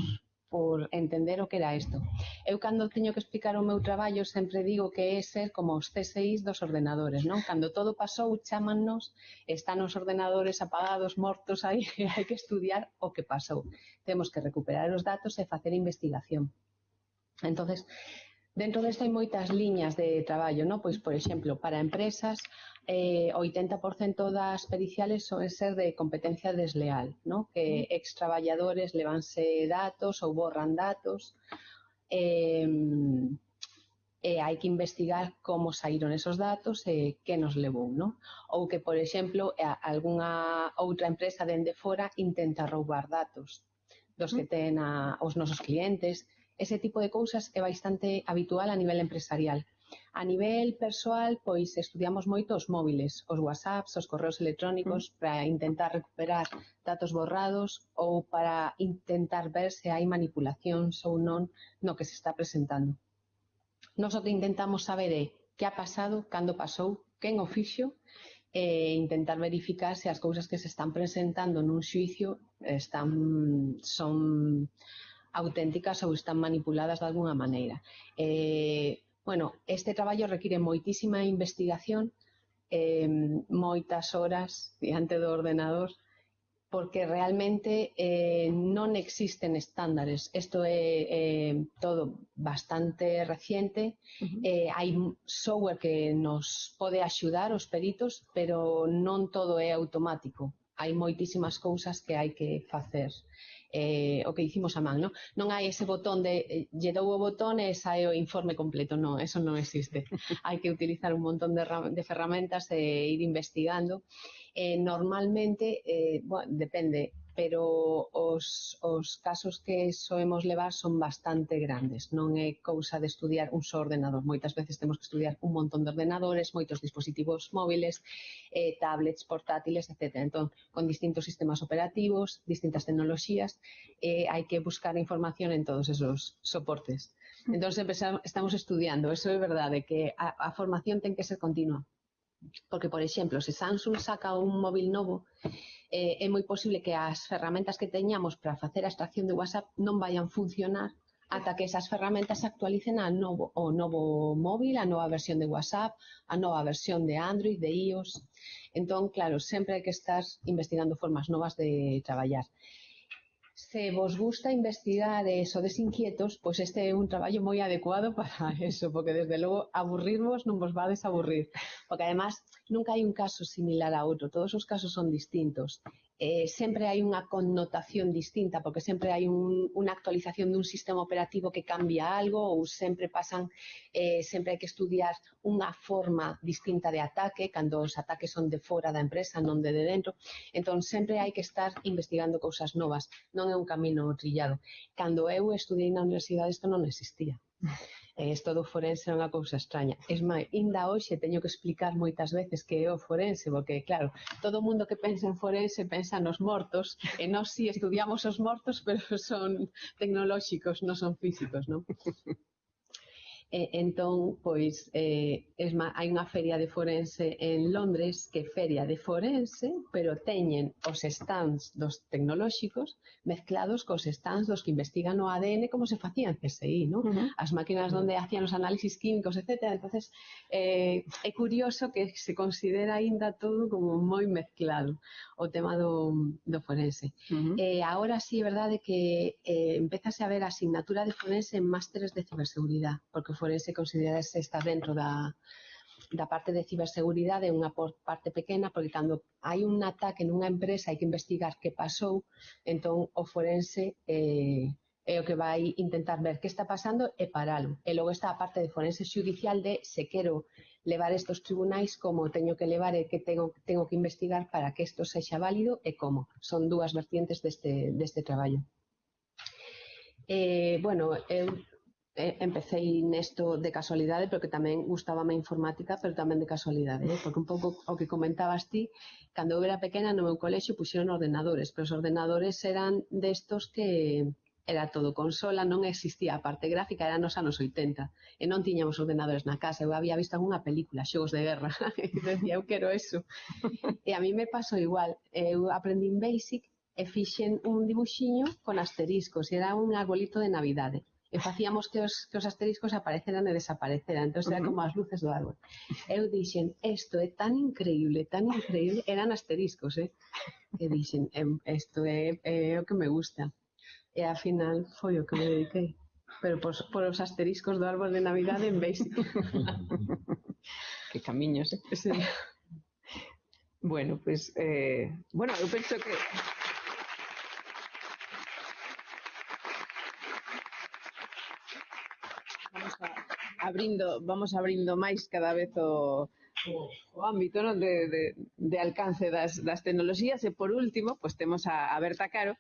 por entender o que era isto. Eu cando teño que explicar o meu traballo sempre digo que é ser como os CSIs dos ordenadores, non? Cando todo pasou, chamannos, están os ordenadores apagados, mortos aí, hai que estudiar o que pasou. Temos que recuperar os datos e facer investigación. Entonces, Dentro desta hai moitas liñas de traballo, non? Pois, por exemplo, para empresas, eh, 80% das periciales son ser de competencia desleal, non? Que ex traballadores levanse datos ou borran datos. Eh, e hai que investigar como saíron esos datos e que nos levou, non? Ou que, por exemplo, algunha outra empresa dende fora intenta roubar datos dos que ten a, os nosos clientes Ese tipo de cousas é bastante habitual a nivel empresarial. A nivel persoal, pois estudiamos moito os móviles, os WhatsApps, os correos electrónicos mm. para intentar recuperar datos borrados ou para intentar ver se hai manipulacións ou non no que se está presentando. Nos o que intentamos saber eh, é que ha pasado, cando pasou, quen o fixo e intentar verificar se as cousas que se están presentando nun xuicio están son auténticas ou están manipuladas de alguna maneira. Eh, bueno, este traballo require moitísima investigación, eh, moitas horas diante do ordenador, porque realmente eh, non existen estándares. Isto é eh, todo bastante reciente. Uh -huh. eh, hai software que nos pode axudar os peritos, pero non todo é automático. Hai moitísimas cousas que hai que facer eh, o que hicimos a man, non? Non hai ese botón de eh, lle dou o botón e sae o informe completo, non, eso non existe. hai que utilizar un montón de, de ferramentas e ir investigando. Eh, normalmente, eh, bueno, depende, pero os, os casos que soemos levar son bastante grandes. Non é cousa de estudiar un só ordenador. Moitas veces temos que estudiar un montón de ordenadores, moitos dispositivos móviles, eh, tablets, portátiles, etc. Entón, con distintos sistemas operativos, distintas tecnoloxías, eh, hai que buscar información en todos esos soportes. Mm. Entón, estamos estudiando. Eso é verdade, que a, a formación ten que ser continua. Porque, por exemplo, se Samsung saca un móvil novo, eh, é moi posible que as ferramentas que teñamos para facer a extracción de WhatsApp non vayan funcionar ata que esas ferramentas se actualicen a novo, o novo móvil, a nova versión de WhatsApp, a nova versión de Android, de iOS. Entón, claro, sempre hai que estar investigando formas novas de traballar. se vos gusta investigar de eso, desinquietos, pues este es un trabajo muy adecuado para eso, porque desde luego aburrirvos no vos va a desaburrir, porque además nunca hai un caso similar a outro, todos os casos son distintos. Eh, sempre hai unha connotación distinta, porque sempre hai un, unha actualización dun sistema operativo que cambia algo ou sempre pasan, eh, sempre hai que estudiar unha forma distinta de ataque, cando os ataques son de fora da empresa, non de, de dentro. Entón, sempre hai que estar investigando cousas novas, non é un camino trillado. Cando eu estudei na universidade isto non existía. Eh, e isto do forense é unha cousa extraña. Es máis, inda hoxe teño que explicar moitas veces que é o forense, porque, claro, todo mundo que pensa en forense pensa nos mortos, e nós si sí, estudiamos os mortos, pero son tecnolóxicos, non son físicos, non? E, entón, pois, eh, esma, hai unha feria de forense en Londres que feria de forense, pero teñen os stands dos tecnolóxicos mezclados cos stands dos que investigan o ADN como se facía en CSI, ¿no? Uh -huh. As máquinas onde hacían os análisis químicos, etc. Entonces, eh, é curioso que se considera aínda todo como moi mezclado o tema do, do forense. Uh -huh. eh, ahora sí, verdade, que eh, empezase a ver a asignatura de forense en másteres de ciberseguridade, porque o forense considerase está dentro da, da parte de ciberseguridade unha parte pequena, porque cando hai un ataque nunha empresa hai que investigar que pasou, entón o forense eh, é o que vai intentar ver que está pasando e paralo. E logo está a parte de forense judicial de se quero levar estos tribunais como teño que levar e que tengo, tengo que investigar para que isto sexa válido e como. Son dúas vertientes deste, deste traballo. Eh, bueno, eu eh, empecei nesto de casualidade, pero que tamén gustábame a informática, pero tamén de casualidade, eh? porque un pouco o que comentabas ti, cando eu era pequena no meu colexio puxeron ordenadores, pero os ordenadores eran destos que era todo consola, non existía a parte gráfica, era nos anos 80, e non tiñamos ordenadores na casa, eu había visto unha película, xogos de guerra, e decía, eu quero eso. E a mí me pasou igual, eu aprendí en Basic e fixen un dibuxiño con asteriscos, e era un arbolito de Navidade e facíamos que os, que os asteriscos apareceran e desapareceran. Entón, era como as luces do árbol. Eu dixen, isto é tan increíble, tan increíble, eran asteriscos, eh? E dixen, isto é, é o que me gusta. E ao final foi o que me dediquei. Pero por, por os asteriscos do árbol de Navidade en vez. que camiños, eh? Sí. Bueno, pois, pues, eh, bueno, eu penso que... abrindo, vamos abrindo máis cada vez o, o ámbito non? De, de, de alcance das, das tecnoloxías e por último, pois temos a, a Berta Caro,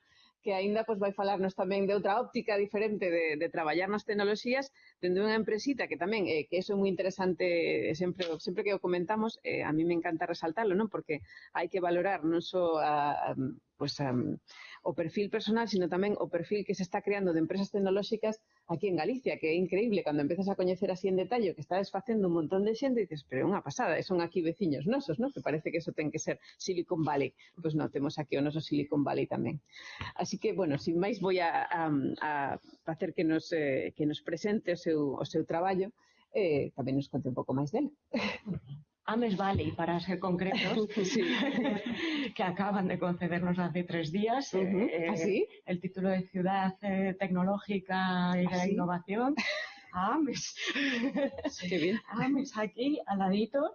que aínda pois, vai falarnos tamén de outra óptica diferente de, de traballar nas tecnoloxías dende unha empresita que tamén, eh, que eso é moi interesante, eh, sempre, sempre que o comentamos, eh, a mí me encanta resaltarlo, non? porque hai que valorar non só a, a pues, um, o perfil personal, sino tamén o perfil que se está creando de empresas tecnolóxicas aquí en Galicia, que é increíble cando empezas a coñecer así en detalle que está desfacendo un montón de xente e dices, pero é unha pasada, son aquí veciños nosos, non? Que parece que eso ten que ser Silicon Valley. Pois pues non, temos aquí o noso Silicon Valley tamén. Así que, bueno, sin máis vou a, a, a facer que nos, eh, que nos presente o seu, o seu traballo eh, tamén nos conte un pouco máis dele. Ames Valley, para ser concretos, sí. que acaban de concedernos hace tres días uh -huh. eh, ¿Así? el título de Ciudad eh, Tecnológica y de la Innovación. Ames. Qué bien. Ames aquí, al ladito.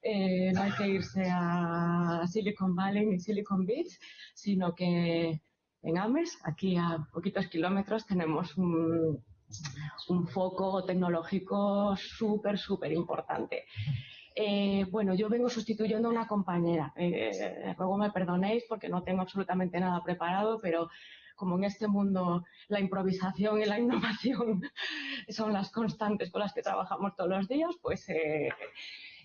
Eh, no hay que irse a Silicon Valley ni Silicon Beach, sino que en Ames, aquí a poquitos kilómetros, tenemos un, un foco tecnológico súper, súper importante. Eh, bueno, yo vengo sustituyendo a una compañera. Eh, luego me perdonéis porque no tengo absolutamente nada preparado, pero como en este mundo la improvisación y la innovación son las constantes con las que trabajamos todos los días, pues eh,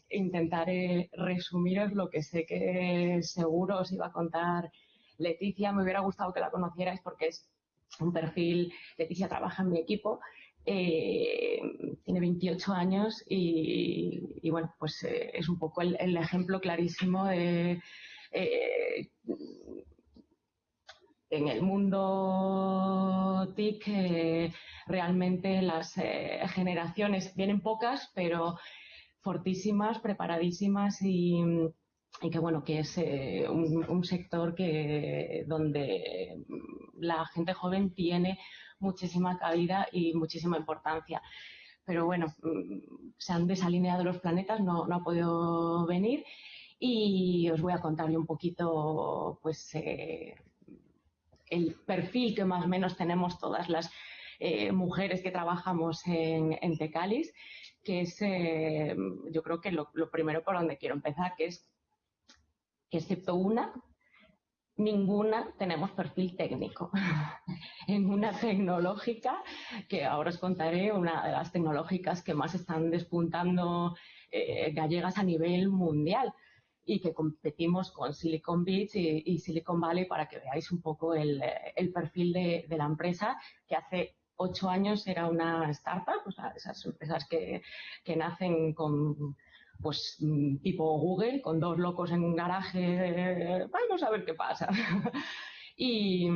intentaré resumiros lo que sé que seguro os iba a contar Leticia. Me hubiera gustado que la conocierais porque es un perfil, Leticia trabaja en mi equipo eh, tiene 28 años y, bueno, pues eh, es un poco el, ejemplo clarísimo eh, en el mundo TIC realmente las generaciones vienen pocas, pero fortísimas, preparadísimas y, que bueno, que es un, un, sector que donde la gente joven tiene muchísima cabida y muchísima importancia. Pero bueno, mm, se han desalineado los planetas, no, no ha podido venir y os voy a contarle un poquito pues eh, el perfil que más o menos tenemos todas las eh, mujeres que trabajamos en, Tecalis, que es eh, yo creo que lo, lo, primero por donde quiero empezar, que es que excepto una, ninguna tenemos perfil técnico. en una tecnológica, que ahora os contaré, una de las tecnológicas que más están despuntando eh, gallegas a nivel mundial y que competimos con Silicon Beach y, Silicon Valley para que veáis un poco el, perfil de, la empresa que hace ocho años era una startup, o sea, esas empresas que, que nacen con pues mm, tipo Google, con dos locos en un garaje, vamos a ver qué pasa. y,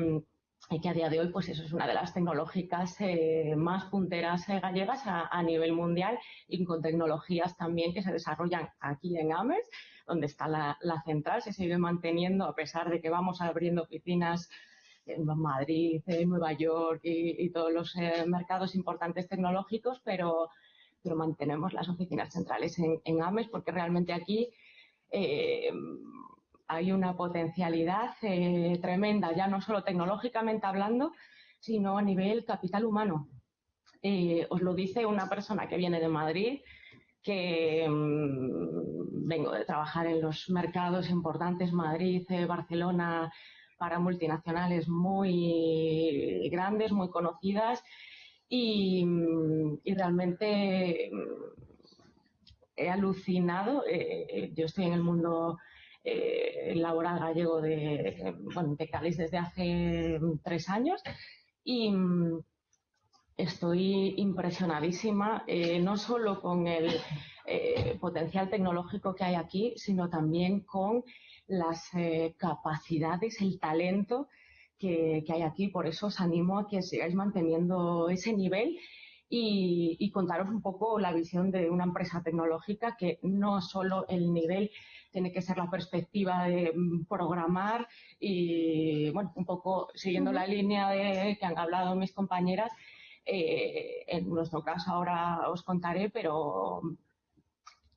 que a día de hoy, pues eso es una de las tecnológicas eh, más punteras eh, gallegas a, nivel mundial y con tecnologías también que se desarrollan aquí en Ames, donde está la, central, se sigue manteniendo a pesar de que vamos abriendo oficinas en Madrid, en Nueva York y, todos los eh, mercados importantes tecnológicos, pero pero mantenemos las oficinas centrales en, AMES porque realmente aquí eh, hay una potencialidad eh, tremenda, ya no solo tecnológicamente hablando, sino a nivel capital humano. Eh, os lo dice una persona que viene de Madrid, que mm, vengo de trabajar en los mercados importantes, Madrid, Barcelona, para multinacionales muy grandes, muy conocidas, y, realmente mm, he alucinado. Eh, eh, yo estoy en el mundo eh, laboral gallego de, bueno, de Cádiz desde hace tres años y mm, estoy impresionadísima, no solo con el potencial tecnológico que hay aquí, sino también con las capacidades, el talento que, hay aquí. Por eso os animo a que sigáis manteniendo ese nivel y, contaros un poco la visión de una empresa tecnológica que no solo el nivel tiene que ser la perspectiva de mm, programar y, bueno, un poco siguiendo la línea de que han hablado mis compañeras, eh, en nuestro caso ahora os contaré, pero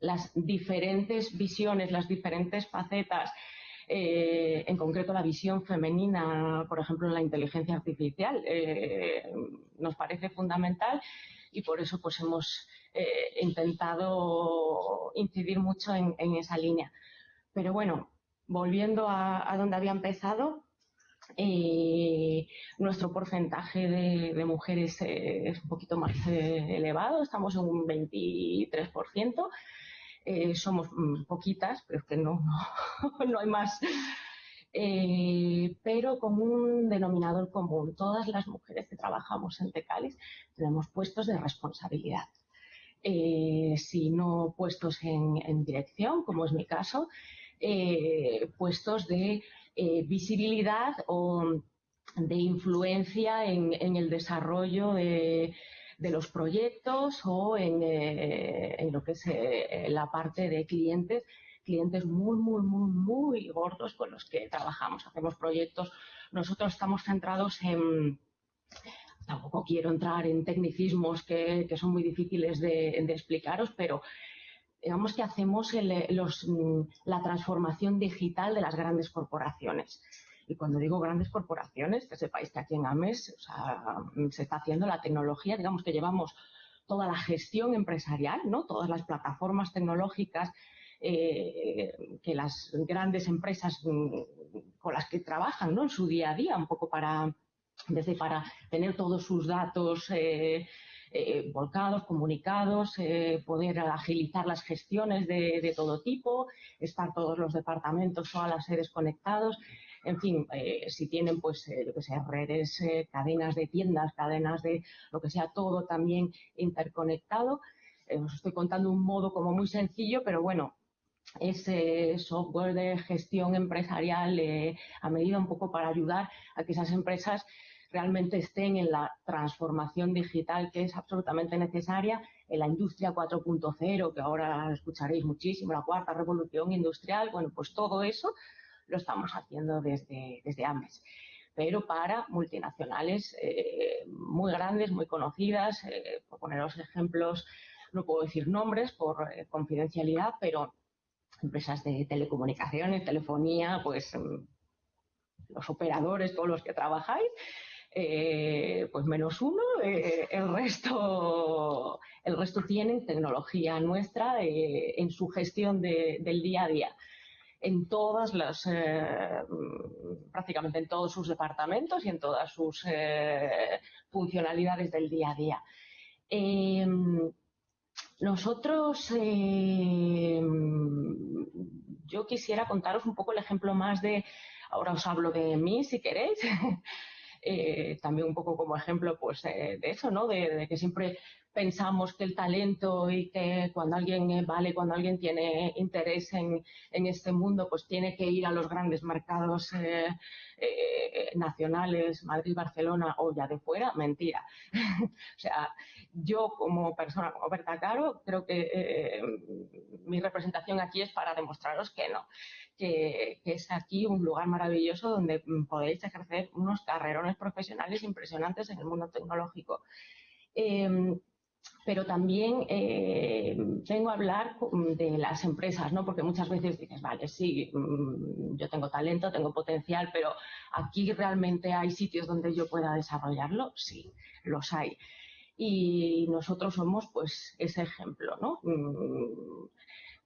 las diferentes visiones, las diferentes facetas eh, en concreto la visión femenina, por ejemplo, en la inteligencia artificial, eh, nos parece fundamental y por eso pues hemos eh, intentado incidir mucho en, esa línea. Pero bueno, volviendo a, donde había empezado, nuestro porcentaje de, mujeres es un poquito más elevado, estamos en un 23%. Eh, somos mm, poquitas, pero es que no, no, hay más. Eh, pero con un denominador común. Todas las mujeres que trabajamos en Tecalis tenemos puestos de responsabilidad. Eh, si no puestos en, dirección, como es mi caso, puestos de visibilidad o de influencia en el desarrollo de, de los proyectos o en, eh, lo que es eh, la parte de clientes, clientes muy, muy, muy, muy gordos con los que trabajamos. Hacemos proyectos, nosotros estamos centrados en, tampoco quiero entrar en tecnicismos que, son muy difíciles de, explicaros, pero digamos que hacemos la transformación digital de las grandes corporaciones. Y cuando digo grandes corporaciones, que sepáis que aquí en AMES se está haciendo la tecnología, digamos que llevamos toda la gestión empresarial, ¿no? todas las plataformas tecnológicas eh, que las grandes empresas mm, con las que trabajan ¿no? en su día a día, un poco para, desde para tener todos sus datos eh, eh, volcados, comunicados, poder agilizar las gestiones de, de, todo tipo, estar todos los departamentos a las sedes conectados en fin, eh, si tienen pues eh, lo que sea redes, eh, cadenas de tiendas, cadenas de lo que sea, todo también interconectado. os estoy contando un modo como muy sencillo, pero bueno, ese software de gestión empresarial a medida un poco para ayudar a que esas empresas realmente estén en la transformación digital que es absolutamente necesaria en la industria 4.0, que ahora escucharéis muchísimo, la cuarta revolución industrial, bueno, pues todo eso lo estamos haciendo desde, desde AMES pero para multinacionales eh, muy grandes, muy conocidas. Eh, por poneros ejemplos, no puedo decir nombres por eh, confidencialidad, pero empresas de telecomunicaciones, telefonía, pues mm, los operadores, todos los que trabajáis, pues menos uno, el resto el resto tienen tecnología nuestra en su gestión del día a día. En todas las, eh, prácticamente en todos sus departamentos y en todas sus eh, funcionalidades del día a día. Em, nosotros, em, yo quisiera contaros un poco el ejemplo más de, ahora os hablo de mí si queréis, eh, también un poco como ejemplo pues de eso, ¿no? de, que siempre pensamos que el talento y que cuando alguien eh, vale, cuando alguien tiene interés en, este mundo, pues tiene que ir a los grandes mercados eh, eh, nacionales, Madrid, Barcelona o ya de fuera, mentira. o sea, yo como persona, como Berta Caro, creo que mi representación aquí es para demostraros que no, que, que, es aquí un lugar maravilloso donde podéis ejercer unos carrerones profesionales impresionantes en el mundo tecnológico. Em, pero también eh, vengo a hablar de las empresas, ¿no? Porque muchas veces dices, vale, sí, mm, yo tengo talento, tengo potencial, pero aquí realmente hay sitios donde yo pueda desarrollarlo, sí, los hay. Y nosotros somos, pues, ese ejemplo, ¿no? Mm,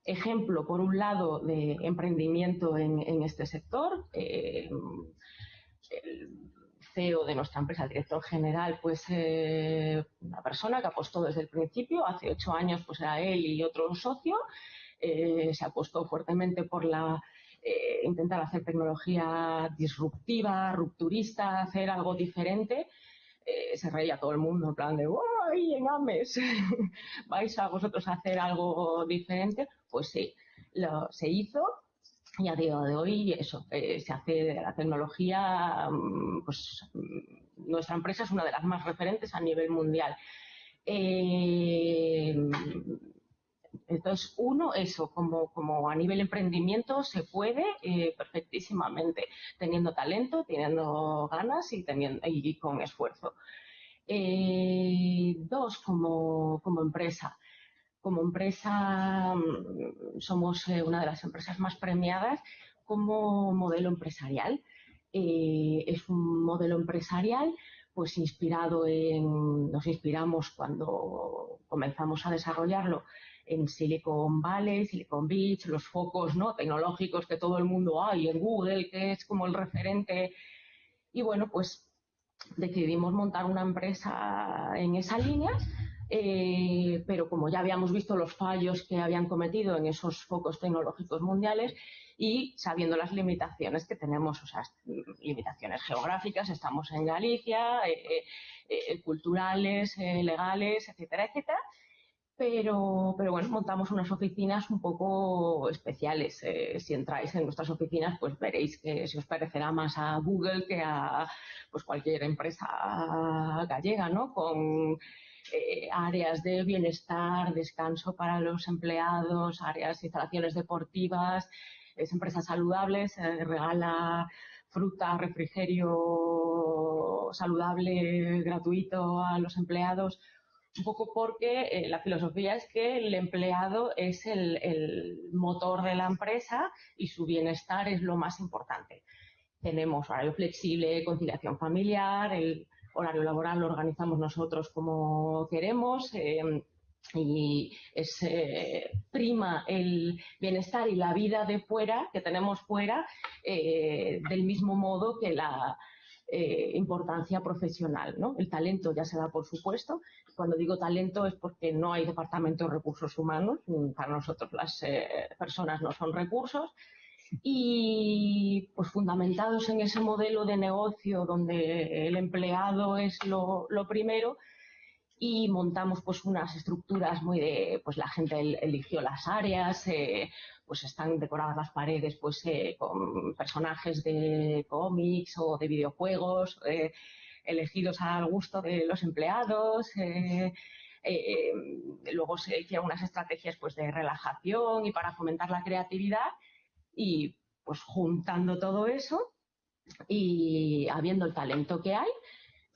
ejemplo, por un lado, de emprendimiento en, este sector. Eh, CEO de nuestra empresa, el director general, pues eh, una persona que apostó desde el principio, hace ocho años pues era él y otro socio, eh, se apostó fuertemente por la eh, intentar hacer tecnología disruptiva, rupturista, hacer algo diferente. se reía todo el mundo en plan de ¡ay, en AMES! ¿Vais a vosotros a hacer algo diferente? Pues sí, lo, se hizo y a día de hoy eso eh, se hace de la tecnología mm, pues mm, nuestra empresa es una de las más referentes a nivel mundial. Eh, entonces uno eso como, como a nivel emprendimiento se puede eh, perfectísimamente teniendo talento teniendo ganas y teniendo y con esfuerzo. Dos como, como empresa como empresa mm, somos eh, una de las empresas más premiadas como modelo empresarial. Eh, es un modelo empresarial pues inspirado en, nos inspiramos cuando comenzamos a desarrollarlo en Silicon Valley, Silicon Beach, los focos ¿no? tecnológicos que todo el mundo hay, en Google, que es como el referente. Y bueno, pues decidimos montar una empresa en esa línea eh, pero como ya habíamos visto los fallos que habían cometido en esos focos tecnológicos mundiales y sabiendo las limitaciones que tenemos, o sea, limitaciones geográficas, estamos en Galicia, eh, eh, culturales, legales, etcétera, etcétera, pero, pero, bueno, montamos unas oficinas un poco especiales. si entráis en nuestras oficinas, pues veréis que se os parecerá más a Google que a pues cualquier empresa gallega, ¿no? Con eh, áreas de bienestar, descanso para los empleados, áreas, instalaciones deportivas, es empresa saludable, se regala fruta, refrigerio saludable gratuito a los empleados, un poco porque eh, la filosofía es que el empleado es el, el, motor de la empresa y su bienestar es lo más importante. Tenemos horario flexible, conciliación familiar, el horario laboral lo organizamos nosotros como queremos. Eh, y es eh, prima el bienestar y la vida de fuera que tenemos fuera eh, del mismo modo que la importancia profesional. ¿no? El talento ya se da por supuesto. Cuando digo talento es porque no hay departamento de recursos humanos. Para nosotros las personas no son recursos y pues fundamentados en ese modelo de negocio donde el empleado es lo, primero y montamos pues unas estructuras muy de pues la gente eligió las áreas eh, pues están decoradas las paredes pues eh, con personajes de cómics o de videojuegos eh, elegidos al gusto de los empleados luego se hicieron unas estrategias pues de relajación y para fomentar la creatividad y pues juntando todo eso y habiendo el talento que hay,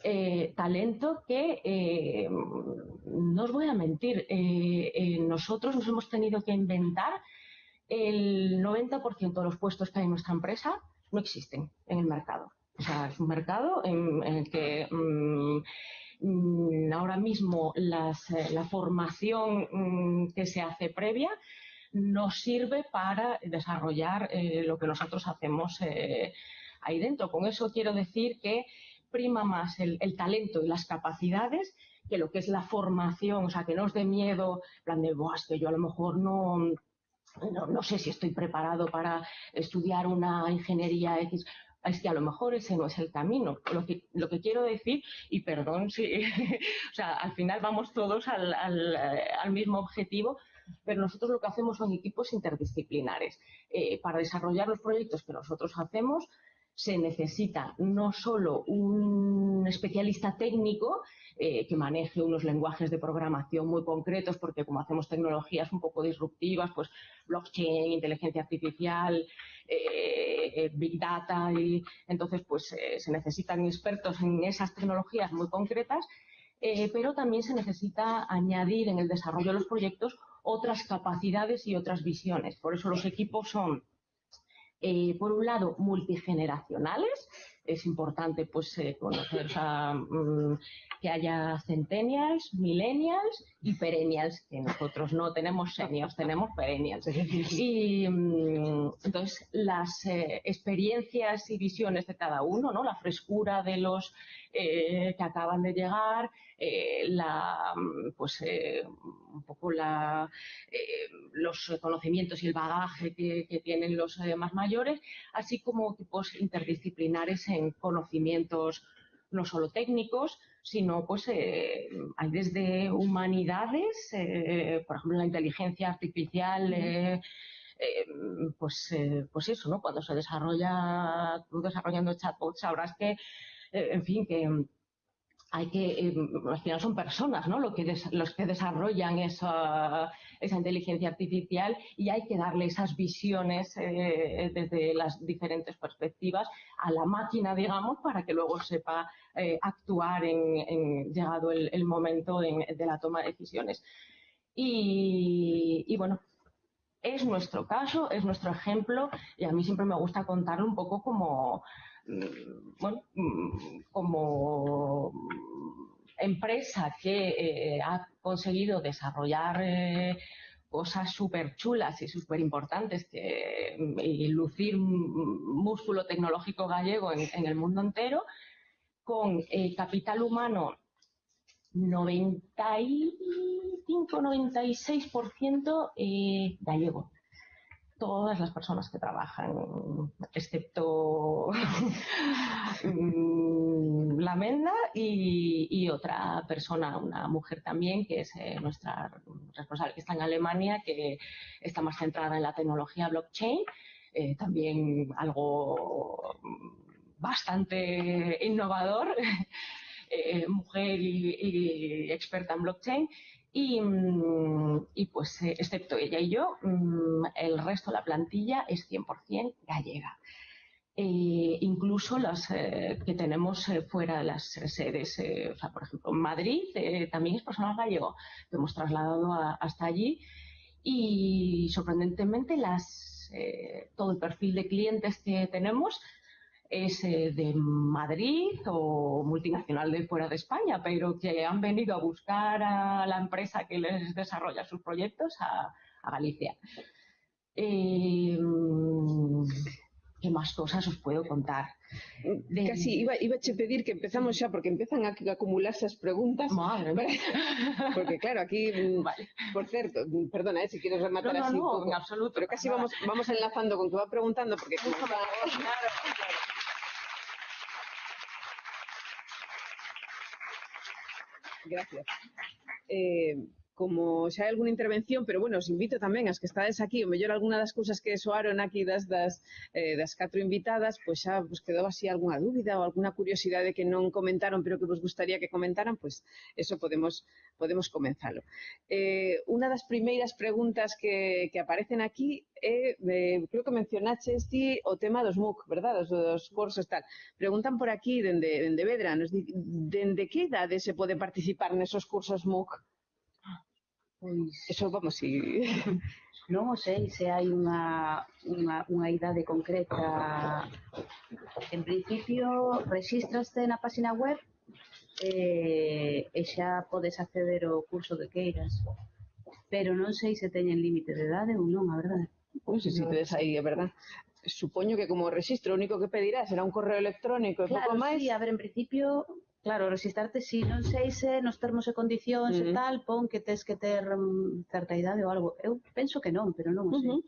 eh, talento que, eh, no os voy a mentir, eh, nosotros nos hemos tenido que inventar el 90% de los puestos que hay en nuestra empresa no existen en el mercado. O sea, es un mercado en, el que mm, mm, ahora mismo la formación mm, que se hace previa nos sirve para desarrollar eh, lo que nosotros hacemos eh, ahí dentro. Con eso quiero decir que prima más el, talento y las capacidades que lo que es la formación, o sea, que no os dé miedo, plan de, es que yo a lo mejor no, no, sé si estoy preparado para estudiar una ingeniería X es que a lo mejor ese no es el camino. Lo que, lo que quiero decir, y perdón si, o sea, al final vamos todos al, al, mismo objetivo, pero nosotros lo que hacemos son equipos interdisciplinares. Eh, para desarrollar los proyectos que nosotros hacemos, se necesita no solo un especialista técnico eh, que maneje unos lenguajes de programación muy concretos, porque como hacemos tecnologías un poco disruptivas, pues blockchain, inteligencia artificial, eh, big data, y entonces pues se necesitan expertos en esas tecnologías muy concretas, pero también se necesita añadir en el desarrollo de los proyectos otras capacidades y otras visiones. Por eso los equipos son eh, por un lado, multigeneracionales. Es importante pues, eh, conocer mm, que haya centennials, millennials y perennials, que nosotros no tenemos seniors, tenemos perennials. Y mm, entonces las eh, experiencias y visiones de cada uno, ¿no? la frescura de los que acaban de llegar, eh, la, pues, eh, un poco la, eh, los conocimientos y el bagaje que, tienen los más mayores, así como tipos interdisciplinares en conocimientos no solo técnicos, sino pues hay desde humanidades, por ejemplo la inteligencia artificial, pues, pues eso, ¿no? Cuando se desarrolla, tú desarrollando chatbots, sabrás que, en fin, que hay que, eh, al final son personas, ¿no? Los que desarrollan esa, inteligencia artificial y hay que darle esas visiones eh, desde las diferentes perspectivas a la máquina, digamos, para que luego sepa eh, actuar en, llegado el, momento de la toma de decisiones. Y, y bueno, es nuestro caso, es nuestro ejemplo y a mí siempre me gusta contarlo un poco como bueno, mm, como empresa que eh, ha conseguido desarrollar eh, cosas súper chulas y súper importantes que, y lucir músculo tecnológico gallego en, el mundo entero, con eh, capital humano 95-96% gallego todas las personas que trabajan, excepto mm, la Menda y, otra persona, una mujer también, que es eh, nuestra responsable, que está en Alemania, que está más centrada en la tecnología blockchain, eh, también algo bastante innovador, eh, mujer y experta en blockchain. Mm, y, pues, eh, excepto ella y yo, mm, el resto de la plantilla es 100% gallega. Eh, incluso las eh, que tenemos fuera de las sedes, por ejemplo, en Madrid también es personal gallego, que hemos trasladado hasta allí y sorprendentemente todo el perfil de clientes que tenemos es eh, de Madrid o multinacional de fuera de España, pero que han venido a buscar a la empresa que les desarrolla sus proyectos a, Galicia. Eh, ¿Qué más cosas os puedo contar? Casi iba, iba a pedir que empezamos ya porque empiezan a acumularse as preguntas. Madre porque claro, aquí, por cierto, perdona eh, si quieres rematar no, no, así no, un poco, en absoluto. pero casi vamos, vamos enlazando con que va preguntando porque... Claro. Gracias. Eh, como xa hai algunha intervención, pero bueno, os invito tamén as que estades aquí, o mellor alguna das cousas que soaron aquí das das, eh, das catro invitadas, pois xa vos quedou así algunha dúbida ou alguna curiosidade que non comentaron, pero que vos gustaría que comentaran, pois eso podemos podemos comenzalo. Eh, unha das primeiras preguntas que, que aparecen aquí é, eh, creo que mencionaches ti o tema dos MOOC, verdad? Dos, dos cursos tal. Preguntan por aquí, dende, dende Vedra, nos di, dende que idade se pode participar nesos cursos MOOC? Pois eso vamos si non o sei se hai unha unha unha idade concreta. En principio rexístraste na páxina web eh, e xa podes acceder ao curso que queiras. Pero non sei se teñen límite de idade ou non, a verdade. Pois si tedes aí, é verdad supoño que como rexistro o único que pedirá será un correo electrónico e claro, pouco máis. Claro, sí, a ver, en principio, claro, registrarte si non sei se nos termos e condicións uh -huh. e tal, pon que tes que ter um, certa idade ou algo. Eu penso que non, pero non o sei. Uh -huh.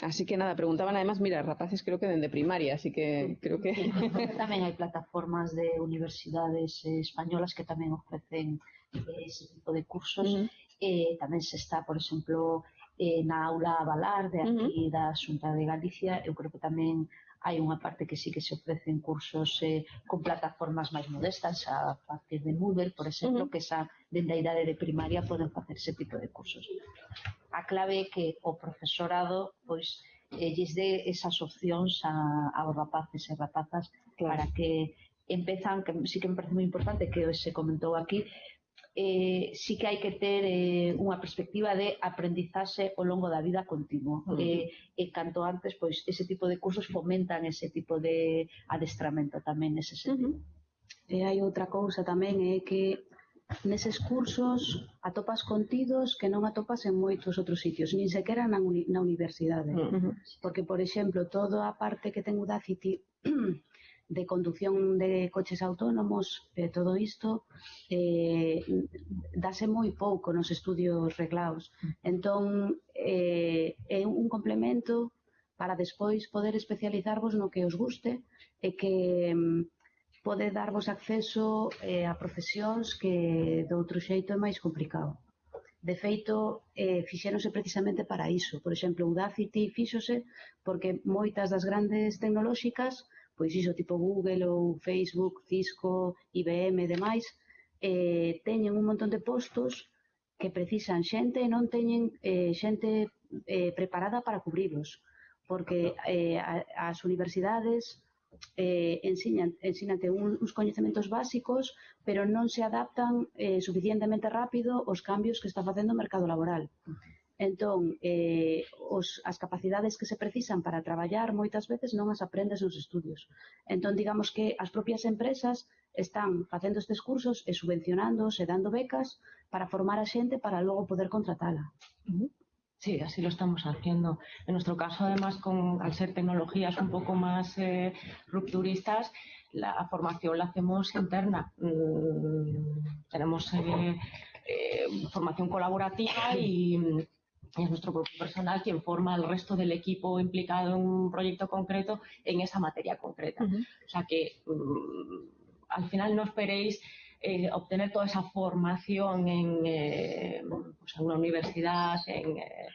Así que nada, preguntaban además, mira, rapaces creo que dende primaria, así que creo que... tamén hai plataformas de universidades eh, españolas que tamén ofrecen eh, ese tipo de cursos. Uh -huh. eh, tamén se está, por exemplo, eh, na aula Valar de aquí uh -huh. da Xunta de Galicia, eu creo que tamén hai unha parte que sí que se ofrecen cursos eh, con plataformas máis modestas a partir de Moodle, por exemplo, uh -huh. que xa dende a idade de primaria poden facer ese tipo de cursos. A clave é que o profesorado pois eh, lles dé esas opcións a, aos rapaces e rapazas claro. para que empezan, que sí que me parece moi importante que se comentou aquí, eh, sí que hai que ter eh, unha perspectiva de aprendizaxe ao longo da vida continuo. Uh -huh. eh, e canto antes, pois, ese tipo de cursos fomentan ese tipo de adestramento tamén nese sentido. Uh -huh. E hai outra cousa tamén, é eh, que neses cursos atopas contidos que non atopas en moitos outros sitios, nin sequera na, uni na universidade. Uh -huh. Porque, por exemplo, toda a parte que ten o de condución de coches autónomos, eh, todo isto, eh, dase moi pouco nos estudios reglaos. Entón, eh, é un complemento para despois poder especializarvos no que os guste e que mm, pode darvos acceso eh, a profesións que de outro xeito é máis complicado. De feito, eh, fixéronse precisamente para iso. Por exemplo, Udacity fíxose porque moitas das grandes tecnolóxicas pois iso tipo Google ou Facebook, Cisco, IBM e demais, eh, teñen un montón de postos que precisan xente e non teñen eh, xente eh, preparada para cubrilos, porque eh, a, as universidades eh, ensinan, ensínate un, uns coñecementos básicos, pero non se adaptan eh, suficientemente rápido aos cambios que está facendo o mercado laboral. Uh Entón, eh, os, as capacidades que se precisan para traballar moitas veces non as aprendes nos estudios. Entón, digamos que as propias empresas están facendo estes cursos e subvencionándoos e dando becas para formar a xente para logo poder contratala. Sí, así lo estamos haciendo. En nuestro caso, además, con, al ser tecnologías un poco más eh, rupturistas, la formación la hacemos interna. Mm, tenemos eh, eh, formación colaborativa y es nuestro propio personal quien forma al resto del equipo implicado en un proyecto concreto en esa materia concreta. O sea que mm, al final no esperéis eh, obtener toda esa formación en, eh, pues en una universidad en, eh,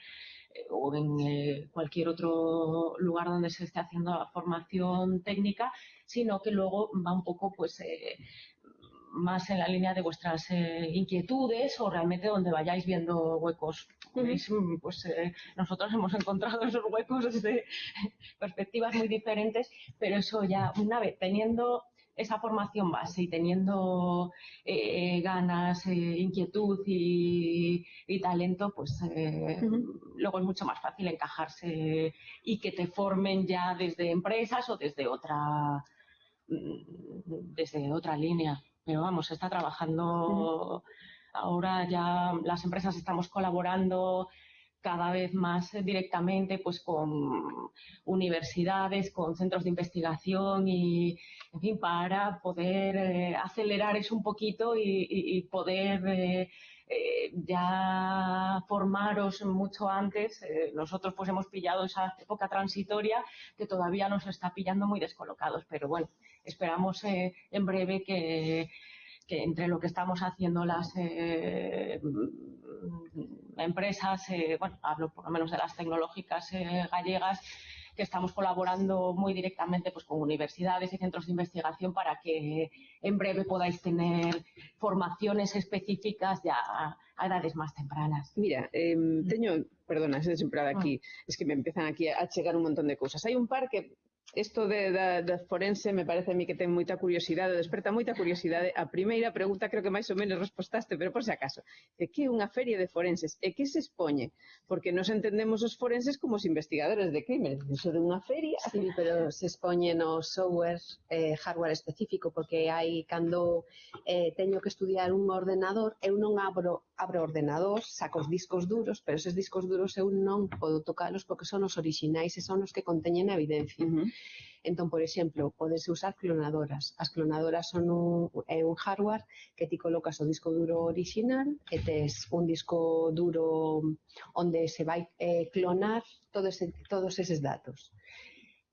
o en cualquier otro lugar donde se esté haciendo la formación técnica, sino que luego va un poco pues más en la línea de vuestras inquietudes o realmente donde vayáis viendo huecos. Pues eh, nosotros hemos encontrado esos huecos desde perspectivas muy diferentes, pero eso ya una vez teniendo esa formación base y teniendo eh, ganas, eh, inquietud y, y talento, pues eh, luego es mucho más fácil encajarse y que te formen ya desde empresas o desde otra mm, desde otra línea. Pero vamos, se está trabajando ahora ya las empresas estamos colaborando cada vez más directamente pues con universidades, con centros de investigación y, en fin, para poder eh, acelerar eso un poquito y, poder eh, eh, ya formaros mucho antes. Nosotros pues hemos pillado esa época transitoria que todavía nos está pillando muy descolocados, pero bueno, esperamos en breve que, que entre lo que estamos haciendo las eh, mm, empresas, eh, bueno, hablo por lo menos de las tecnológicas eh, gallegas, que estamos colaborando muy directamente pues, con universidades y centros de investigación para que en breve podáis tener formaciones específicas ya a, a edades más tempranas. Mira, eh, teño, perdona, se sempre aquí, es que me empezan aquí a chegar un montón de cousas. Hai un par que Isto de, da, da forense me parece a mí que ten moita curiosidade, desperta moita curiosidade. A primeira pregunta creo que máis ou menos respostaste, pero por se acaso. De que é unha feria de forenses? E que se expoñe? Porque nos entendemos os forenses como os investigadores de crimen. Iso de unha feria... Sí, pero se expoñe no software, eh, hardware específico, porque hai cando eh, teño que estudiar un ordenador, eu non abro abro ordenador, saco os discos duros, pero eses discos duros eu non podo tocalos porque son os orixinais e son os que conteñen a evidencia. Uh -huh Entón, por exemplo, podes usar clonadoras. As clonadoras son un, é un hardware que ti colocas o disco duro original e tes un disco duro onde se vai eh, clonar todo ese, todos eses datos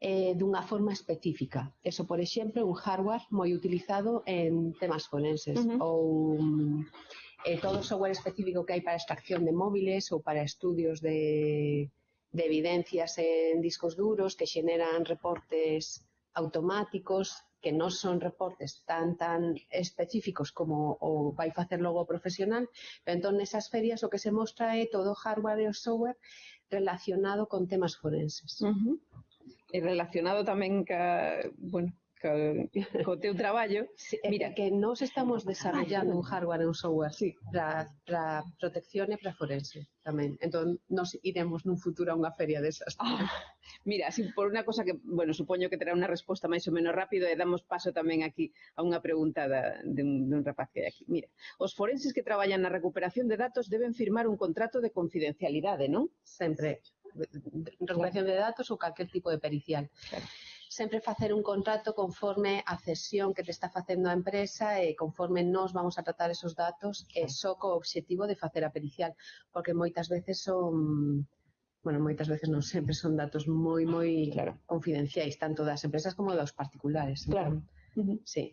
eh, dunha forma específica. Eso, por exemplo, é un hardware moi utilizado en temas forenses uh -huh. ou eh, todo o software específico que hai para extracción de móviles ou para estudios de de evidencias en discos duros que xeneran reportes automáticos que non son reportes tan tan específicos como o vai facer logo o profesional, pero entón nesas ferias o que se mostra é todo hardware e o software relacionado con temas forenses. Uh -huh. E relacionado tamén ca, bueno, co, co teu traballo. Sí, eh, Mira, que nós estamos desarrollando un hardware e un software sí. para para protección e para forense tamén. Entón, nos iremos nun futuro a unha feria desas. Oh, mira, así por unha cosa que, bueno, supoño que terá unha resposta máis ou menos rápido e damos paso tamén aquí a unha pregunta da, de, un, de un rapaz que hai aquí. Mira, os forenses que traballan na recuperación de datos deben firmar un contrato de confidencialidade, non? Sempre. Recuperación de datos ou calquer tipo de pericial. Claro sempre facer un contrato conforme a cesión que te está facendo a empresa e conforme nós vamos a tratar esos datos e só co obxectivo de facer a pericial, porque moitas veces son bueno, moitas veces non sempre son datos moi moi claro. confidenciais tanto das empresas como dos particulares. Entón. Claro. Entón, uh -huh. Sí.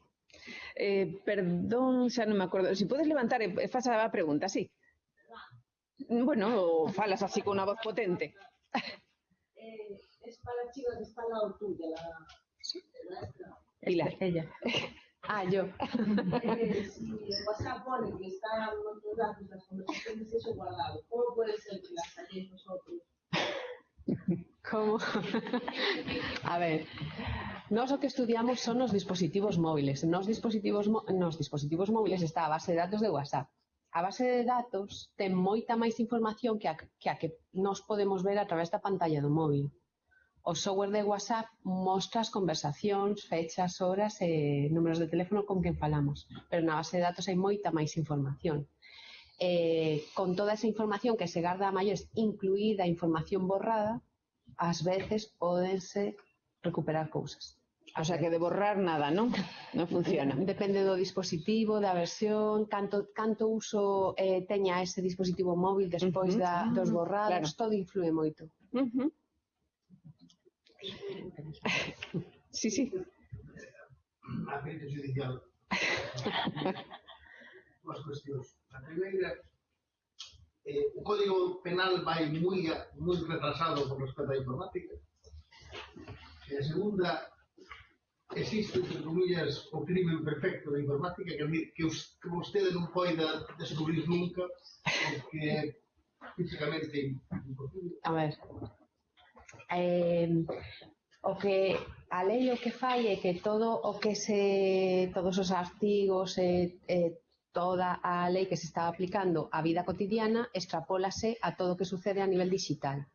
Eh, perdón, xa non me acordo. Si podes levantar e eh, faz a pregunta, sí. Ah. Bueno, falas así con unha voz potente. Eh, es para la chica que está al lado tuya, la, la esta. Pilar. Ella. Ah, yo. Eh, si en WhatsApp pone que están nuestros datos, las conversaciones, eso guardado, ¿cómo puede ser que las halléis vosotros? Como? a ver, nós o que estudiamos son os dispositivos móviles. Nos dispositivos, nos dispositivos móviles está a base de datos de WhatsApp. A base de datos ten moita máis información que a que, a que nós podemos ver a través da pantalla do móvil. O software de WhatsApp mostra as conversacións, fechas, horas e números de teléfono con quen falamos, pero na base de datos hai moita máis información. Eh, con toda esa información que se garda a maiores, incluída a información borrada, ás veces podense recuperar cousas. O sea que de borrar nada, non? Non funciona. Depende do dispositivo, da versión, canto canto uso eh, teña ese dispositivo móvil despois uh -huh. da, dos ah, borrados, claro. todo influe moito. Uh -huh. Sí, sí. A crítica judicial. Duas cuestións. A primeira, eh, o Código Penal vai moi, moi retrasado con respecto á informática. E a segunda, existe, entre comillas, o crimen perfecto da informática que, que, os, que vostede non poida descubrir nunca porque físicamente imposible. A ver eh, o que a lei o que fai é que todo o que se todos os artigos e eh, toda a lei que se está aplicando á vida cotidiana extrapólase a todo o que sucede a nivel digital.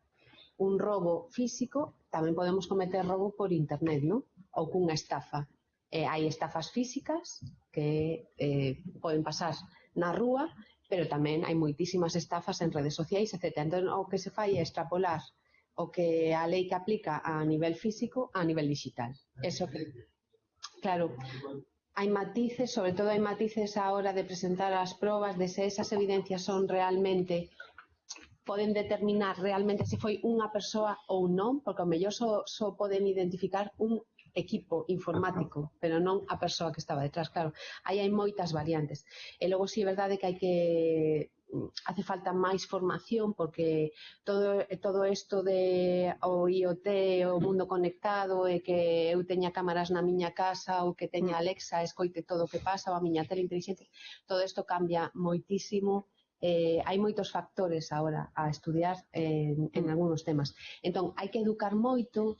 Un robo físico, tamén podemos cometer robo por internet, ¿no? Ou cunha estafa. Eh, hai estafas físicas que eh, poden pasar na rúa, pero tamén hai moitísimas estafas en redes sociais, etc. Entón, o que se fai é extrapolar o que a lei que aplica a nivel físico a nivel digital. Eso que, claro, hai matices, sobre todo hai matices a hora de presentar as probas de se esas evidencias son realmente poden determinar realmente se foi unha persoa ou non, porque ao mellor só, só poden identificar un equipo informático, pero non a persoa que estaba detrás, claro. Aí hai moitas variantes. E logo si sí, é verdade que hai que hace falta máis formación porque todo todo isto de o IoT, o mundo conectado e que eu teña cámaras na miña casa ou que teña mm. Alexa, escoite todo o que pasa ou a miña tele inteligente, todo isto cambia moitísimo. Eh, hai moitos factores agora a estudiar en, en mm. algúns temas. Entón, hai que educar moito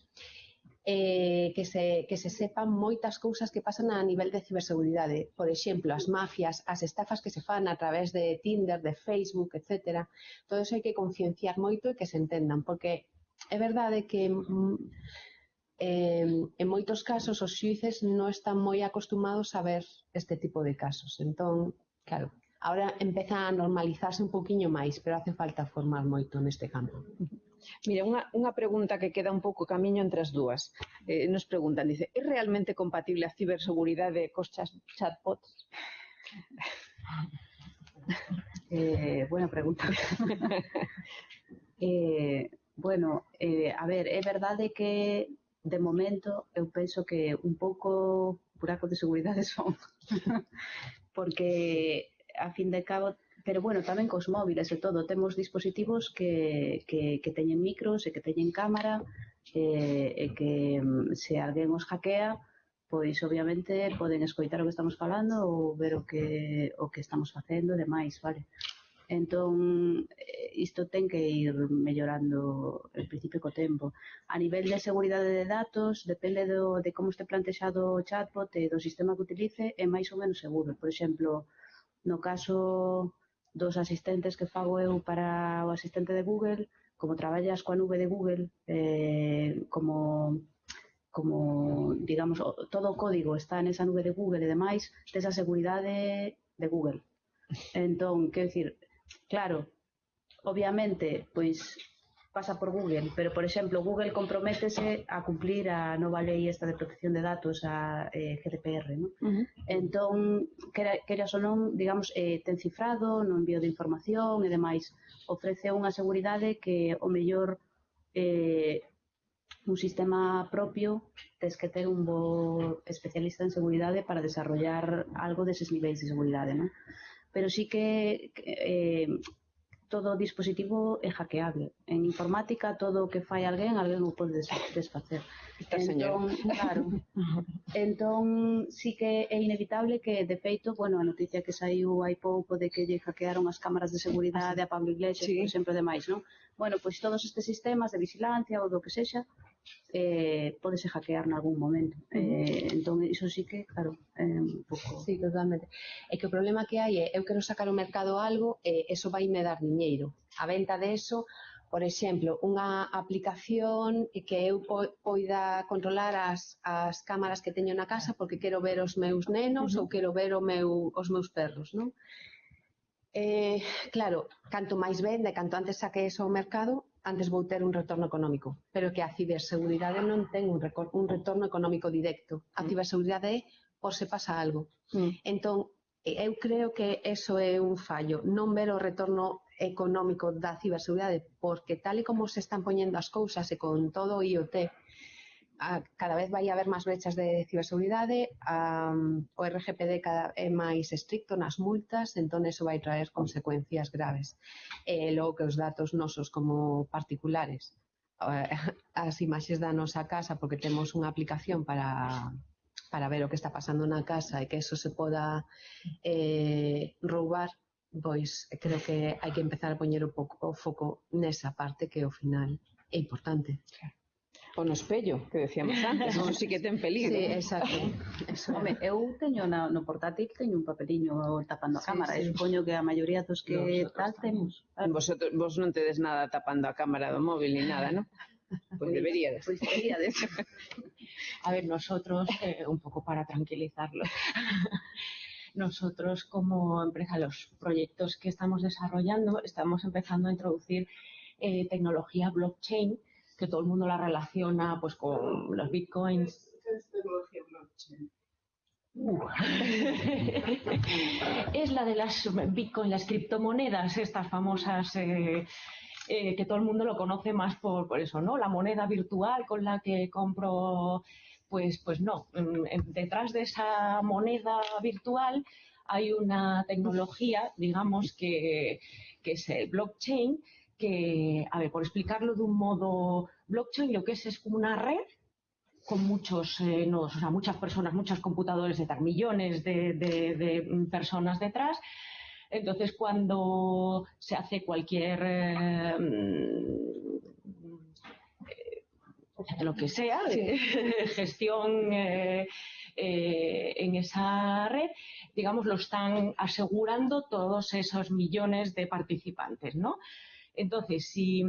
eh, que, se, que se sepan moitas cousas que pasan a nivel de ciberseguridade. Por exemplo, as mafias, as estafas que se fan a través de Tinder, de Facebook, etc. Todo iso hai que concienciar moito e que se entendan, porque é verdade que eh, en moitos casos os xuíces non están moi acostumados a ver este tipo de casos. Entón, claro, ahora empeza a normalizarse un poquinho máis, pero hace falta formar moito neste campo. Mire, unha, unha pregunta que queda un pouco camiño entre as dúas. Eh, nos preguntan, dice, é realmente compatible a ciberseguridade cos chatbots? Eh, buena pregunta. eh, bueno, eh, a ver, é verdade que de momento eu penso que un pouco buraco de seguridade son porque a fin de cabo pero bueno, tamén cos móviles e todo, temos dispositivos que, que, que teñen micros e que teñen cámara e, e que mm, se alguén os hackea, pois obviamente poden escoitar o que estamos falando ou ver o que o que estamos facendo e demais, vale? Entón, eh, isto ten que ir mellorando en principio co tempo. A nivel de seguridade de datos, depende do, de como este plantexado o chatbot e do sistema que utilice, é máis ou menos seguro. Por exemplo, no caso dos asistentes que fago eu para o asistente de Google, como traballas coa nube de Google, eh, como como, digamos, todo o código está nesa nube de Google e demais, tes a seguridade de Google. Entón, quero dicir, claro, obviamente, pois pasa por Google, pero, por exemplo, Google comprométese a cumplir a nova lei esta de protección de datos, a eh, GDPR, non? Uh -huh. Entón, queras ou non, digamos, eh, ten cifrado no envío de información e demais, ofrece unha seguridade que o mellor eh, un sistema propio tes que ter un bo especialista en seguridade para desarrollar algo deses niveis de seguridade, non? Pero sí que eh, todo dispositivo é hackeable. En informática, todo o que fai alguén, alguén o pode desfacer. Está entón, señor. claro. entón, sí que é inevitable que, de feito, bueno, a noticia que saiu hai pouco de que lle hackearon as cámaras de seguridade ah, a Pablo Iglesias, sí. por exemplo, demais, non? Bueno, pois todos estes sistemas de vigilancia ou do que sexa, eh, podese hackear nalgún momento. Eh, entón, iso sí que, claro, é eh, un pouco... Sí, totalmente. É que o problema que hai é, eu quero sacar ao mercado algo e eh, eso vai me dar diñeiro. A venta de eso, por exemplo, unha aplicación que eu poida controlar as, as cámaras que teño na casa porque quero ver os meus nenos uh -huh. ou quero ver o meu, os meus perros, non? Eh, claro, canto máis vende, canto antes saque eso ao mercado, antes vou ter un retorno económico, pero que a ciberseguridade non ten un, un retorno económico directo. A mm. ciberseguridade é por se pasa algo. Mm. Entón, eu creo que eso é un fallo, non ver o retorno económico da ciberseguridade, porque tal e como se están poñendo as cousas e con todo o IoT, a, cada vez vai haber máis brechas de ciberseguridade, a, o RGPD cada é máis estricto nas multas, entón eso vai traer consecuencias graves. E logo que os datos nosos como particulares, as imaxes da nosa casa, porque temos unha aplicación para para ver o que está pasando na casa e que eso se poda eh, roubar, pois creo que hai que empezar a poñer o, pouco, o foco nesa parte que ao final é importante. Claro. O no espello, que decíamos antes, non si que ten peligro. Sí, exacto. Eso. Home, eu teño na, no portátil teño un papeliño tapando a cámara, sí, sí. e supoño que a maioría dos que Nosotros tal temos. Vosotros, vos non tedes nada tapando a cámara do móvil ni nada, ¿no? Pues deberíades. Pues deberíades. a ver, nosotros, eh, un poco para tranquilizarlos, nosotros como empresa, los proyectos que estamos desarrollando, estamos empezando a introducir eh, tecnología blockchain que todo el mundo la relaciona pues con los bitcoins. Uh. es la de las bitcoins, las criptomonedas, estas famosas eh, eh, que todo el mundo lo conoce más por, por, eso, ¿no? La moneda virtual con la que compro, pues, pues no. Detrás de esa moneda virtual hay una tecnología, digamos, que, que es el blockchain, que, a ver, por explicarlo de un modo blockchain, lo que es es como una red con muchos eh, nodos, o sea, muchas personas, muchos computadores detrás, millones de, de, de personas detrás. Entonces, cuando se hace cualquier eh, lo que sea, gestión eh, eh, en esa red, digamos, lo están asegurando todos esos millones de participantes, ¿no? Entonces, si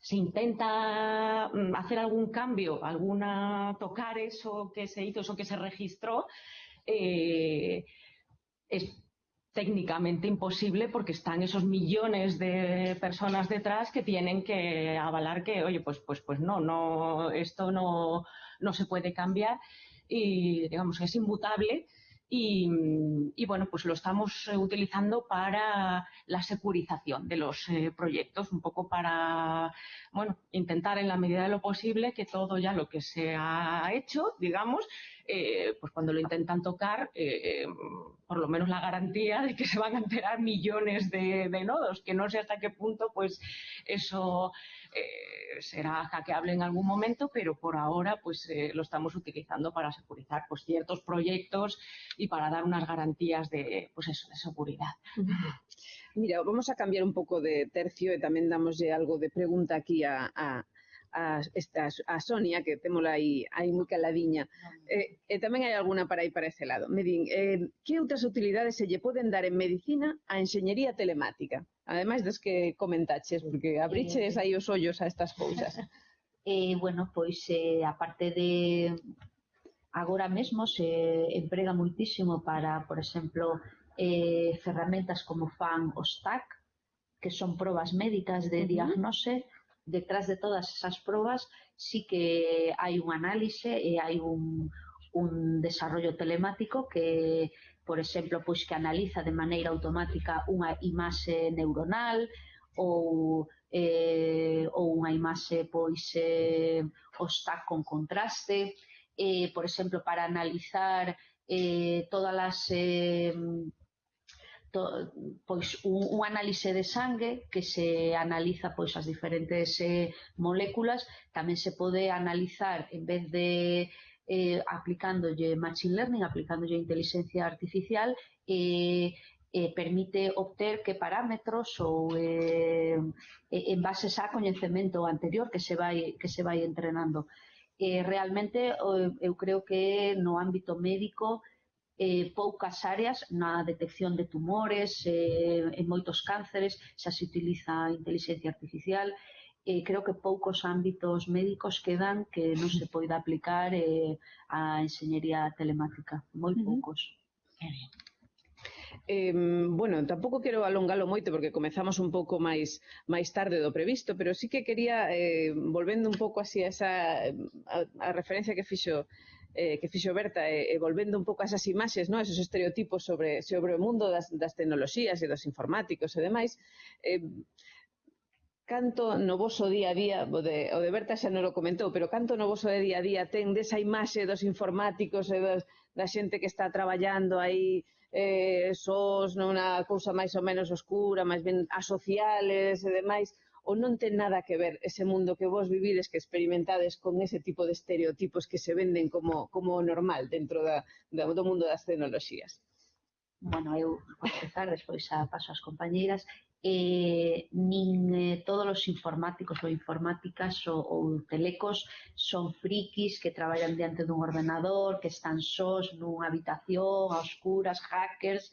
se intenta mm, hacer algún cambio, alguna tocar eso que se hizo, eso que se registró, eh, es técnicamente imposible porque están esos millones de personas detrás que tienen que avalar que, oye, pues, pues, pues no, no, esto no, no se puede cambiar y digamos es inmutable y, bueno, pues lo estamos eh, utilizando para la securización de los eh, proyectos, un poco para, bueno, intentar en la medida de lo posible que todo ya lo que se ha hecho, digamos, eh, pues cuando lo intentan tocar, por lo menos la garantía de que se van a enterar millones de, nodos, que no sé hasta qué punto, pues eso será hackeable en algún momento, pero por ahora pues eh, lo estamos utilizando para securizar pues, ciertos proyectos y para dar unas garantías de, pues eso, de seguridad. Mira, vamos a cambiar un pouco de tercio e tamén damoslle algo de pregunta aquí a, a, esta, a Sonia, que témola aí, aí moi caladiña, Eh, e eh, tamén hai alguna para aí para ese lado. Me din, eh, que outras utilidades se lle poden dar en medicina a enxeñería telemática? Ademais das que comentaches, porque abriches eh, aí os ollos a estas cousas. eh, bueno, pois, eh, aparte de... Agora mesmo se emprega muitísimo para, por exemplo, eh, ferramentas como fan os TAC, que son probas médicas de diagnose, uh -huh detrás de todas esas probas sí que hai un análise e hai un, un desarrollo telemático que, por exemplo, pois que analiza de maneira automática unha imaxe neuronal ou eh, ou unha imaxe pois eh, está con contraste, eh, por exemplo, para analizar eh, todas as eh, to, pois un, un análise de sangue que se analiza pois as diferentes eh, moléculas, tamén se pode analizar en vez de eh, aplicándolle machine learning, aplicándolle inteligencia artificial, eh, eh, permite obter que parámetros ou eh, en bases a coñecemento anterior que se vai que se vai entrenando. Eh, realmente eu creo que no ámbito médico eh, poucas áreas na detección de tumores, eh, en moitos cánceres, xa se utiliza a inteligencia artificial, eh, creo que poucos ámbitos médicos quedan que non se poida aplicar eh, a enxeñería telemática, moi poucos. Uh -huh. Eh, bueno, tampouco quero alongalo moito porque comezamos un pouco máis máis tarde do previsto, pero sí que quería eh, volvendo un pouco así a esa a, a referencia que fixo eh, que fixo Berta, e, eh, eh, volvendo un pouco a esas imaxes, no? esos estereotipos sobre, sobre o mundo das, das tecnoloxías e dos informáticos e demais, eh, canto no voso día a día, o de, o de Berta xa non lo comentou, pero canto no voso de día a día ten desa imaxe dos informáticos e dos, da xente que está traballando aí eh, sós nunha cousa máis ou menos oscura, máis ben asociales e demais, ou non ten nada que ver ese mundo que vos vivides, que experimentades con ese tipo de estereotipos que se venden como, como normal dentro da, da, do mundo das tecnoloxías? Bueno, eu, para empezar, despois a paso ás compañeiras, eh, nin eh, todos os informáticos ou informáticas ou, ou telecos son frikis que traballan diante dun ordenador, que están sós nunha habitación, a oscuras, hackers,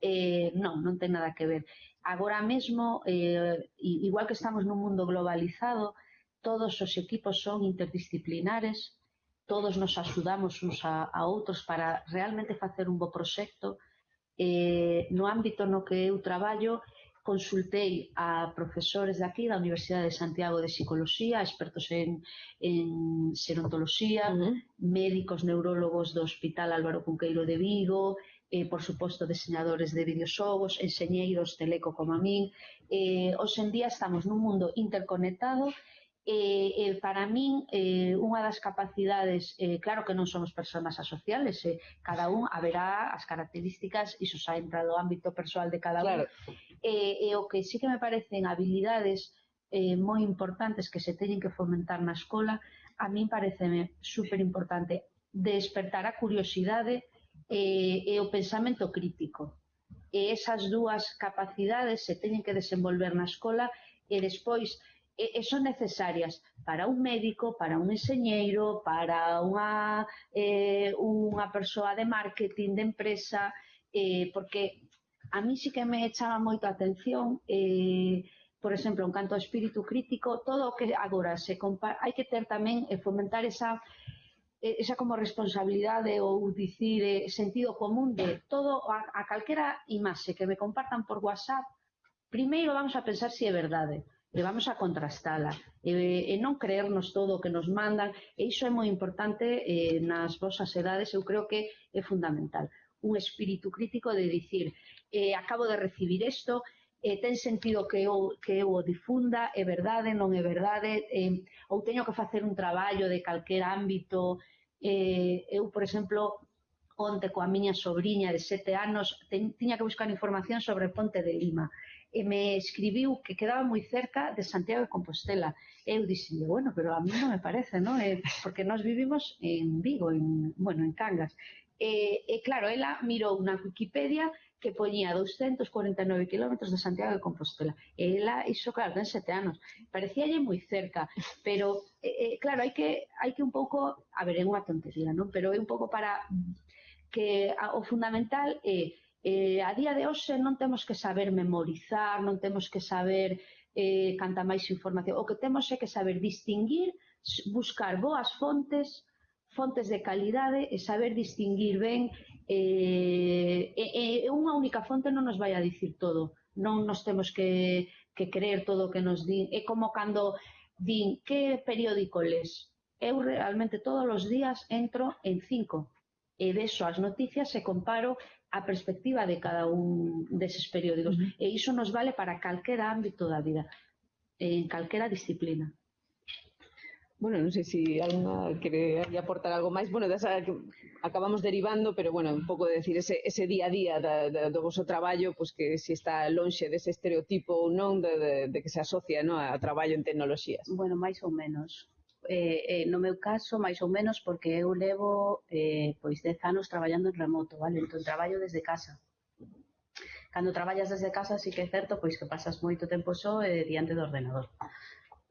eh, non, non ten nada que ver. Agora mesmo, eh, igual que estamos nun mundo globalizado, todos os equipos son interdisciplinares, todos nos axudamos uns a, a outros para realmente facer un bo proxecto. Eh, no ámbito no que eu traballo, consultei a profesores daqui da Universidade de Santiago de Psicología, expertos en, en serontoloxía, uh -huh. médicos neurólogos do Hospital Álvaro Cunqueiro de Vigo, eh, por suposto, diseñadores de videoxogos, enxeñeiros teleco como a min. Eh, hoxe en día estamos nun mundo interconectado e, eh, eh, para min eh, unha das capacidades, eh, claro que non somos personas asociales, eh, cada un haberá as características, iso xa entra do ámbito persoal de cada claro. un, eh, e eh, o que sí que me parecen habilidades eh, moi importantes que se teñen que fomentar na escola, a min pareceme super importante despertar a curiosidade e, e o pensamento crítico. E esas dúas capacidades se teñen que desenvolver na escola e despois e, e son necesarias para un médico, para un enseñeiro, para unha, eh, unha persoa de marketing de empresa, eh, porque a mí sí que me echaba moito a atención eh, por exemplo, en canto ao espírito crítico, todo o que agora se compara, hai que ter tamén e fomentar esa esa como responsabilidade ou dicir eh, sentido común de todo a, a calquera imaxe que me compartan por WhatsApp, primeiro vamos a pensar se si é verdade e vamos a contrastala. E, e non creernos todo o que nos mandan e iso é moi importante eh, nas vosas edades, eu creo que é fundamental. Un espírito crítico de dicir eh, acabo de recibir isto, eh, ten sentido que eu, que eu o difunda, é verdade, non é verdade, eh, ou teño que facer un traballo de calquer ámbito. Eh, eu, por exemplo, onte coa miña sobrinha de sete anos, ten, tiña que buscar información sobre o Ponte de Lima e me escribiu que quedaba moi cerca de Santiago de Compostela. Eu dixenlle, bueno, pero a mí non me parece, non? Eh, porque nós vivimos en Vigo, en, bueno, en Cangas. E, e claro, ela mirou na Wikipedia que poñía 249 kilómetros de Santiago de Compostela. E ela iso, claro, ten sete anos. Parecíalle moi cerca, pero, eh, eh, claro, hai que, hai que un pouco, a ver, é unha tontería, non? Pero é un pouco para que a, o fundamental é eh, a día de hoxe non temos que saber memorizar, non temos que saber eh, canta máis información. O que temos é que saber distinguir, buscar boas fontes, fontes de calidade e saber distinguir ben eh, e, e unha única fonte non nos vai a dicir todo, non nos temos que, que creer todo o que nos din, é como cando din que periódico les, eu realmente todos os días entro en cinco e vexo as noticias e comparo a perspectiva de cada un deses periódicos. Uh -huh. E iso nos vale para calquera ámbito da vida, en calquera disciplina. Bueno, non sei se si alguna quere aportar algo máis. Bueno, desa, acabamos derivando, pero bueno, un pouco de decir ese, ese día a día da, da, do vosso traballo, pois pues que se si está lonxe dese estereotipo ou non de, de, de que se asocia no, a traballo en tecnoloxías. Bueno, máis ou menos. Eh, eh, no meu caso, máis ou menos, porque eu levo eh, pois 10 anos traballando en remoto, vale? Entón, traballo desde casa cando traballas desde casa sí que é certo pois que pasas moito tempo só eh, diante do ordenador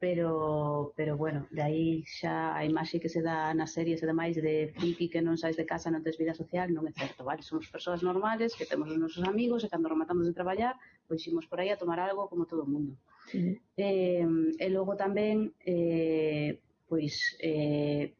pero pero bueno, de aí xa a imaxe que se dá nas series e demais de friki que non sais de casa, non tes vida social, non é certo, vale? Somos persoas normales, que temos os nosos amigos e cando rematamos de traballar, pois imos por aí a tomar algo como todo o mundo. Sí. Eh, e logo tamén, eh, pois, eh,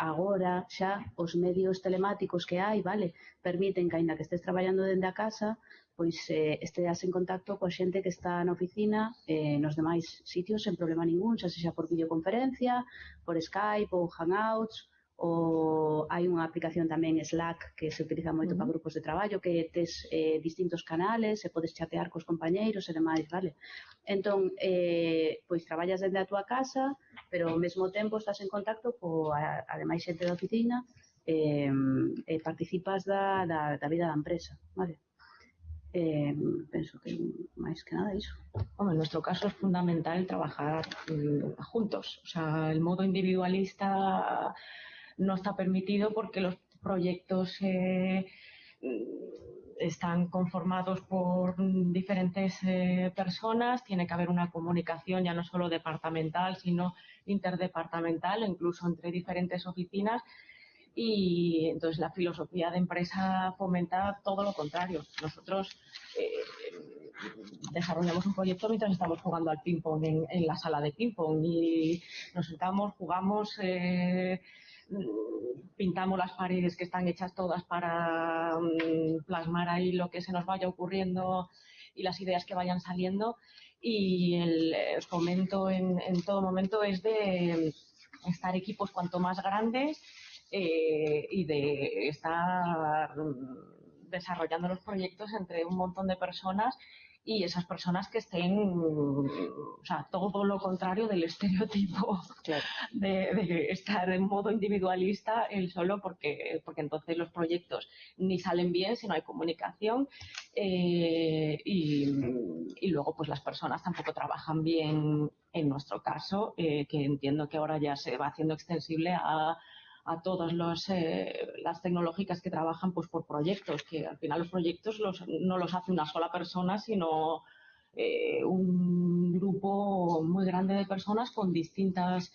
agora xa os medios telemáticos que hai, vale, permiten que aínda que estés traballando dende a casa, pois eh, esteas en contacto coa xente que está na oficina eh, nos demais sitios sen problema ningún, xa sexa por videoconferencia, por Skype ou Hangouts, ou hai unha aplicación tamén Slack que se utiliza moito uh -huh. para grupos de traballo que tes eh, distintos canales e podes chatear cos compañeiros e demais, vale? Entón, eh, pois traballas dende a túa casa, pero ao mesmo tempo estás en contacto coa ademais xente da oficina eh, e participas da, da, da vida da empresa, vale? Eh, penso que máis que nada. Hombre, en nuestro caso es fundamental trabajar mm, juntos. O sea, el modo individualista no está permitido porque los proyectos eh, están conformados por diferentes eh, personas, tiene que haber una comunicación ya no solo departamental, sino interdepartamental, incluso entre diferentes oficinas. Y entonces la filosofía de empresa fomenta todo lo contrario. Nosotros eh, desarrollamos un proyecto mientras estamos jugando al ping-pong en, la sala de ping-pong y nos sentamos, jugamos. Eh, pintamos las paredes que están hechas todas para mm, plasmar ahí lo que se nos vaya ocurriendo y las ideas que vayan saliendo. Y el, os comento en, en todo momento es de estar equipos cuanto más grandes eh, y de estar desarrollando los proyectos entre un montón de personas y esas personas que estén, o sea, todo lo contrario del estereotipo claro. de, de, estar en modo individualista él solo, porque, porque entonces los proyectos ni salen bien si no hay comunicación eh, y, y, luego pues las personas tampoco trabajan bien en nuestro caso, eh, que entiendo que ahora ya se va haciendo extensible a a todas eh, las tecnológicas que trabajan pues, por proyectos, que al final los proyectos no los hace una sola persona, sino eh, un grupo muy grande de personas con distintas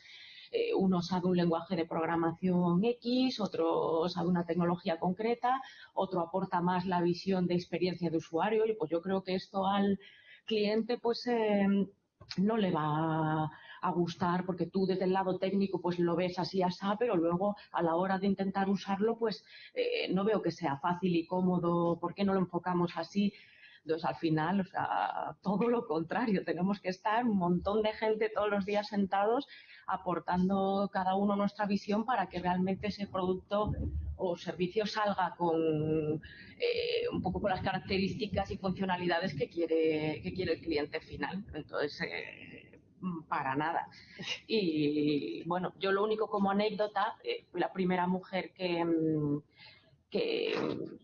eh, uno sabe un lenguaje de programación X, otro sabe una tecnología concreta, otro aporta más la visión de experiencia de usuario y pues yo creo que esto al cliente pues no le va a gustar porque tú desde el lado técnico pues lo ves así así, pero luego a la hora de intentar usarlo pues eh, no veo que sea fácil y cómodo, ¿por qué no lo enfocamos así? Entonces, al final, o sea, todo lo contrario, tenemos que estar un montón de gente todos los días sentados aportando cada uno nuestra visión para que realmente ese producto o servicio salga con eh, un poco con las características y funcionalidades que quiere, que quiere el cliente final. Entonces, eh, para nada. Y bueno, yo lo único como anécdota, eh, fui la primera mujer que, mm, que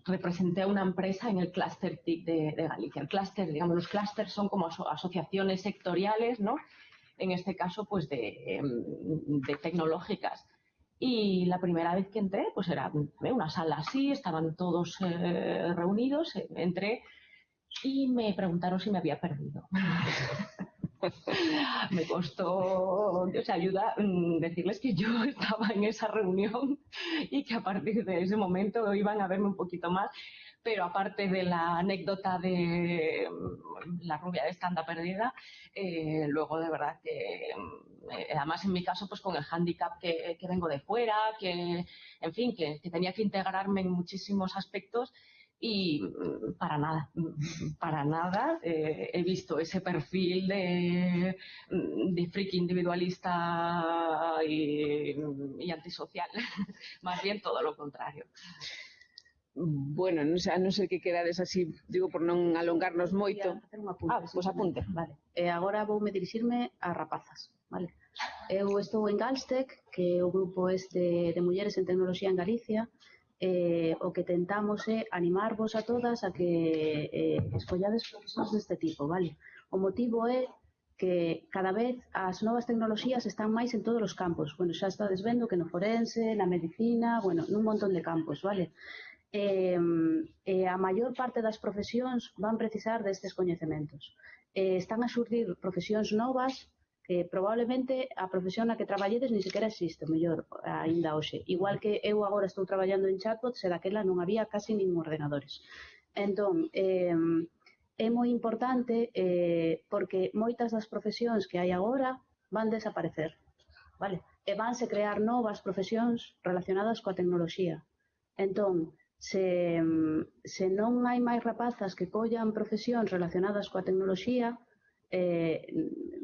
representé a una empresa en el clúster TIC de, de, Galicia. El clúster, digamos, los clústeres son como aso asociaciones sectoriales, ¿no? en este caso, pues de, em, de tecnológicas. Y la primera vez que entré, pues era una sala así, estaban todos eh, reunidos, eh, entré y me preguntaron si me había perdido. me costó, sea, ayuda mm, decirles que yo estaba en esa reunión y que a partir de ese momento iban a verme un poquito más pero aparte de la anécdota de mm, la rubia de estanda perdida, eh, luego de verdad que, mm, eh, además en mi caso, pues con el hándicap que, vengo de fuera, que, en fin, que tenía que integrarme en muchísimos aspectos y mm, mm, mm. para nada, para nada eh, he visto ese perfil de, de friki individualista y, y antisocial, más bien todo lo contrario. Bueno, non sei, a non ser que quedades así, digo, por non alongarnos moito. Apunte, ah, pois apunte. Vale. E agora voume dirixirme a rapazas, vale? Eu estou en Galstec, que é o grupo este de mulleres en tecnoloxía en Galicia, eh, o que tentamos é animarvos a todas a que eh, escollades profesións deste tipo, vale? O motivo é que cada vez as novas tecnoloxías están máis en todos os campos. Bueno, xa estades vendo que no forense, na medicina, bueno, nun montón de campos, vale? Eh, eh, a maior parte das profesións van precisar destes coñecementos. Eh, están a xurdir profesións novas que probablemente a profesión na que traballedes ni sequera existe, mellor, aínda hoxe. Igual que eu agora estou traballando en chatbots e daquela non había casi nin ordenadores. Entón, eh, é moi importante eh, porque moitas das profesións que hai agora van desaparecer, vale? E vanse crear novas profesións relacionadas coa tecnoloxía. Entón, se, se non hai máis rapazas que collan profesións relacionadas coa tecnoloxía, eh,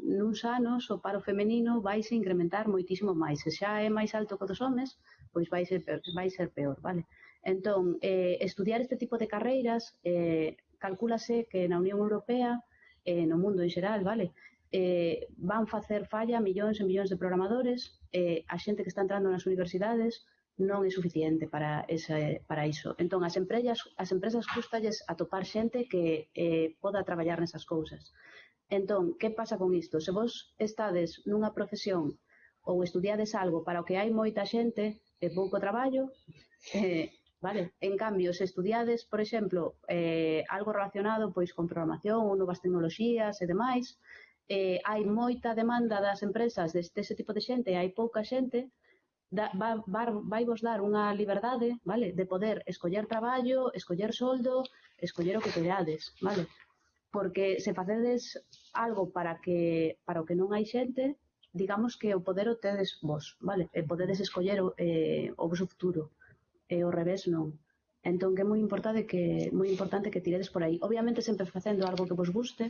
nuns anos o paro femenino vai se incrementar moitísimo máis. Se xa é máis alto que dos homes, pois vai ser peor, vai ser peor vale? Entón, eh, estudiar este tipo de carreiras eh, calculase que na Unión Europea, eh, no mundo en xeral, vale? Eh, van facer falla millóns e millóns de programadores, eh, a xente que está entrando nas universidades, non é suficiente para ese, para iso. Entón, as empresas, as empresas custalles atopar xente que eh, poda traballar nesas cousas. Entón, ¿que pasa con isto? Se vós estades nunha profesión ou estudiades algo para o que hai moita xente e pouco traballo, eh, vale? En cambio, se estudiades, por exemplo, eh, algo relacionado pois con programación ou novas tecnoloxías e demais, eh, hai moita demanda das empresas deste ese tipo de xente e hai pouca xente, da, va, va, vai vos dar unha liberdade, vale? De poder escoller traballo, escoller soldo, escoller o que querades, vale? porque se facedes algo para que para o que non hai xente, digamos que o poder o tedes vos, vale? E podedes escoller o, eh, o vosso futuro, e o revés non. Entón que é moi importante que moi importante que tiredes por aí. Obviamente sempre facendo algo que vos guste,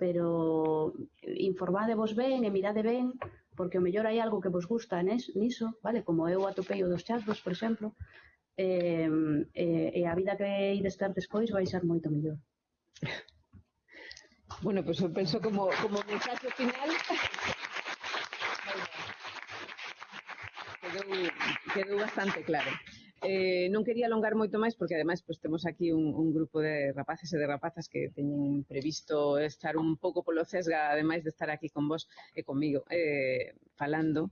pero informádevos ben e mirade ben, porque o mellor hai algo que vos gusta niso, vale? Como eu atopei o dos chatbots, por exemplo, eh, eh, e a vida que ides ter despois vai ser moito mellor. Bueno, pois pues eu penso como, como mensaxe final quedou, quedou bastante claro. Eh, non quería alongar moito máis porque ademais pues, temos aquí un, un grupo de rapaces e de rapazas que teñen previsto estar un pouco polo sesga ademais de estar aquí con vos e comigo eh, falando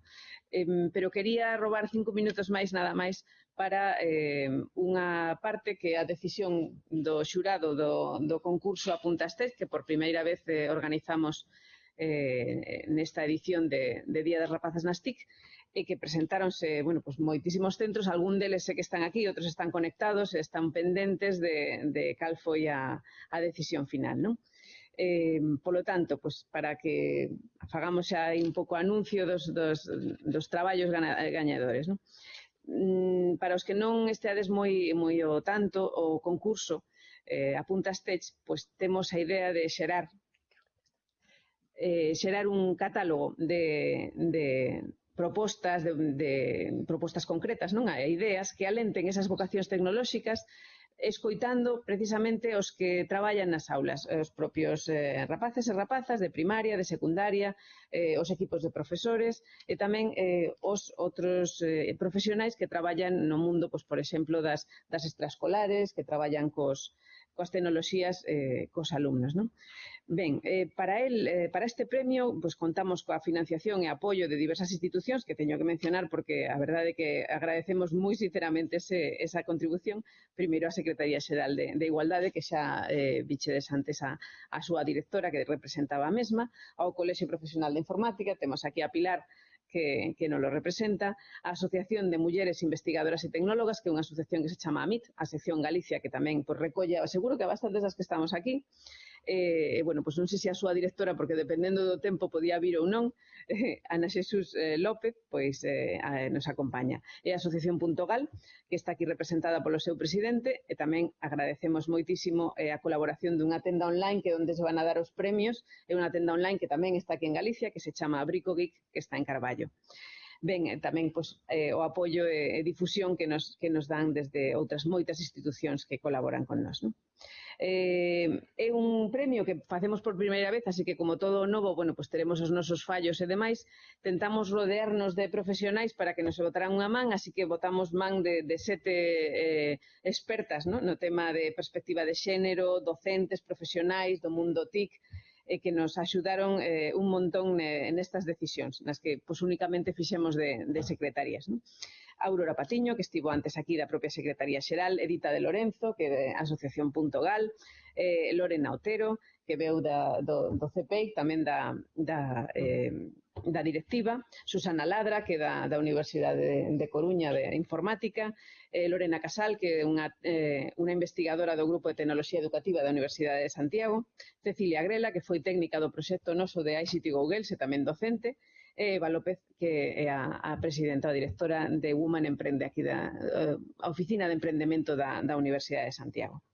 eh, pero quería robar cinco minutos máis nada máis para eh, unha parte que a decisión do xurado do, do concurso Apuntas Test, que por primeira vez eh, organizamos eh, nesta edición de, de Día das Rapazas nas TIC, e que presentáronse, bueno, pues moitísimos centros, algún deles sé que están aquí, outros están conectados, están pendentes de, de cal foi a, a decisión final, non? Eh, polo tanto, pues, para que fagamos xa un pouco anuncio dos, dos, dos traballos gañadores. Non? Mm, para os que non esteades moi moi o tanto o concurso eh, Apuntas Tech, pois temos a idea de xerar eh, xerar un catálogo de, de propostas de, de propostas concretas, non? A ideas que alenten esas vocacións tecnolóxicas escoitando precisamente os que traballan nas aulas, eh, os propios eh, rapaces e rapazas de primaria, de secundaria, eh, os equipos de profesores e tamén eh, os outros eh, profesionais que traballan no mundo, pois, por exemplo, das, das extraescolares, que traballan cos, coas tecnoloxías eh, cos alumnos. Non? Ben, eh, para, el, eh, para este premio pues, contamos coa financiación e apoio de diversas institucións que teño que mencionar porque a verdade é que agradecemos moi sinceramente ese, esa contribución primeiro a Secretaría Xeral de, de Igualdade que xa eh, bichedes antes a, a súa directora que representaba a mesma, ao Colexio Profesional de Informática, temos aquí a Pilar que, que nos lo representa, a Asociación de Mulleres Investigadoras e Tecnólogas, que é unha asociación que se chama AMIT, a sección Galicia, que tamén pues, recolle, seguro que a bastantes das que estamos aquí, eh, bueno, pois non sei se a súa directora, porque dependendo do tempo podía vir ou non, eh, Ana Xesús eh, López, pois eh, a, nos acompaña. E a Asociación Punto Gal, que está aquí representada polo seu presidente, e tamén agradecemos moitísimo eh, a colaboración dunha tenda online que onde se van a dar os premios, é unha tenda online que tamén está aquí en Galicia, que se chama Abrico Geek, que está en Carballo ben e eh, tamén pois, eh, o apoio e, e difusión que nos, que nos dan desde outras moitas institucións que colaboran con nós. Non? Eh, é un premio que facemos por primeira vez, así que como todo novo, bueno, pues teremos os nosos fallos e demais, tentamos rodearnos de profesionais para que nos botaran unha man, así que botamos man de, de sete eh, expertas ¿no? no tema de perspectiva de xénero, docentes, profesionais do mundo TIC, e que nos axudaron eh, un montón eh, ne, nestas decisións, nas que pois, únicamente fixemos de, de secretarías. Non? Aurora Patiño, que estivo antes aquí da propia Secretaría Xeral, Edita de Lorenzo, que é Asociación Punto Gal, eh, Lorena Otero, que veu da, do, do CPEI, tamén da, da eh, da directiva, Susana Ladra, que da, da Universidade de, de Coruña de Informática, eh, Lorena Casal, que é unha, eh, unha investigadora do Grupo de Tecnoloxía Educativa da Universidade de Santiago, Cecilia Grela, que foi técnica do proxecto noso de ICT Google, e tamén docente, e Eva López, que é a, a presidenta, a directora de Woman Emprende aquí da eh, a Oficina de Emprendemento da, da Universidade de Santiago.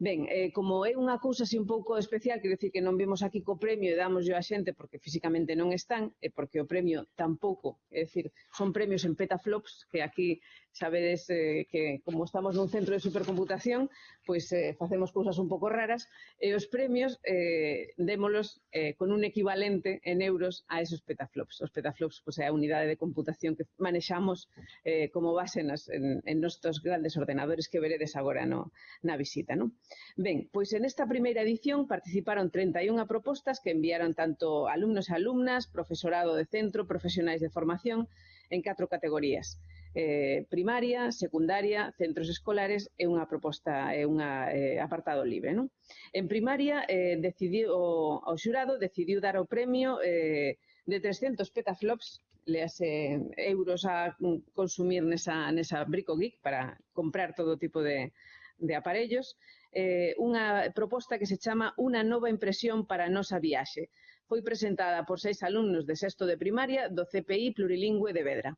Ben, eh, como é unha cousa así un pouco especial, quero dicir que non vimos aquí co premio e damos yo a xente porque físicamente non están e porque o premio tampouco, é dicir, son premios en petaflops que aquí sabedes eh, que como estamos nun centro de supercomputación, pois pues, eh, facemos cousas un pouco raras e os premios eh, démolos eh, con un equivalente en euros a esos petaflops. Os petaflops pois, pues, é a unidade de computación que manexamos eh, como base nas, en, en nostos grandes ordenadores que veredes agora no, na visita. Non? Ben, pois en esta primeira edición participaron 31 propostas que enviaron tanto alumnos e alumnas, profesorado de centro, profesionais de formación, en catro categorías. Eh, primaria, secundaria, centros escolares e unha proposta, é unha eh, apartado libre. Non? En primaria, eh, decidiu, o, o xurado decidiu dar o premio eh, de 300 petaflops lease eh, euros a consumir nesa, nesa Brico Geek para comprar todo tipo de, de aparellos eh, unha proposta que se chama Unha nova impresión para a nosa viaxe. Foi presentada por seis alumnos de sexto de primaria do CPI Plurilingüe de Vedra.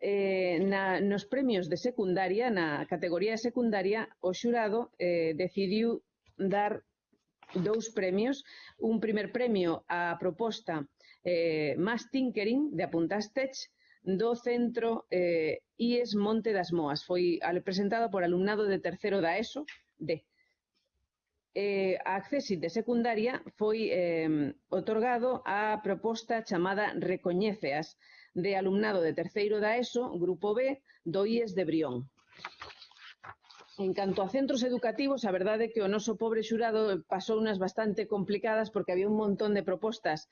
Eh, na, nos premios de secundaria, na categoría de secundaria, o xurado eh, decidiu dar dous premios. Un primer premio á proposta eh, Más Tinkering, de Apuntas Tech, do centro eh, IES Monte das Moas. Foi presentado por alumnado de terceiro da ESO de. Eh, a accesi de secundaria foi eh, otorgado a proposta chamada Recoñéceas de alumnado de terceiro da ESO, grupo B, do IES de Brión. En canto a centros educativos, a verdade é que o noso pobre xurado pasou unas bastante complicadas porque había un montón de propostas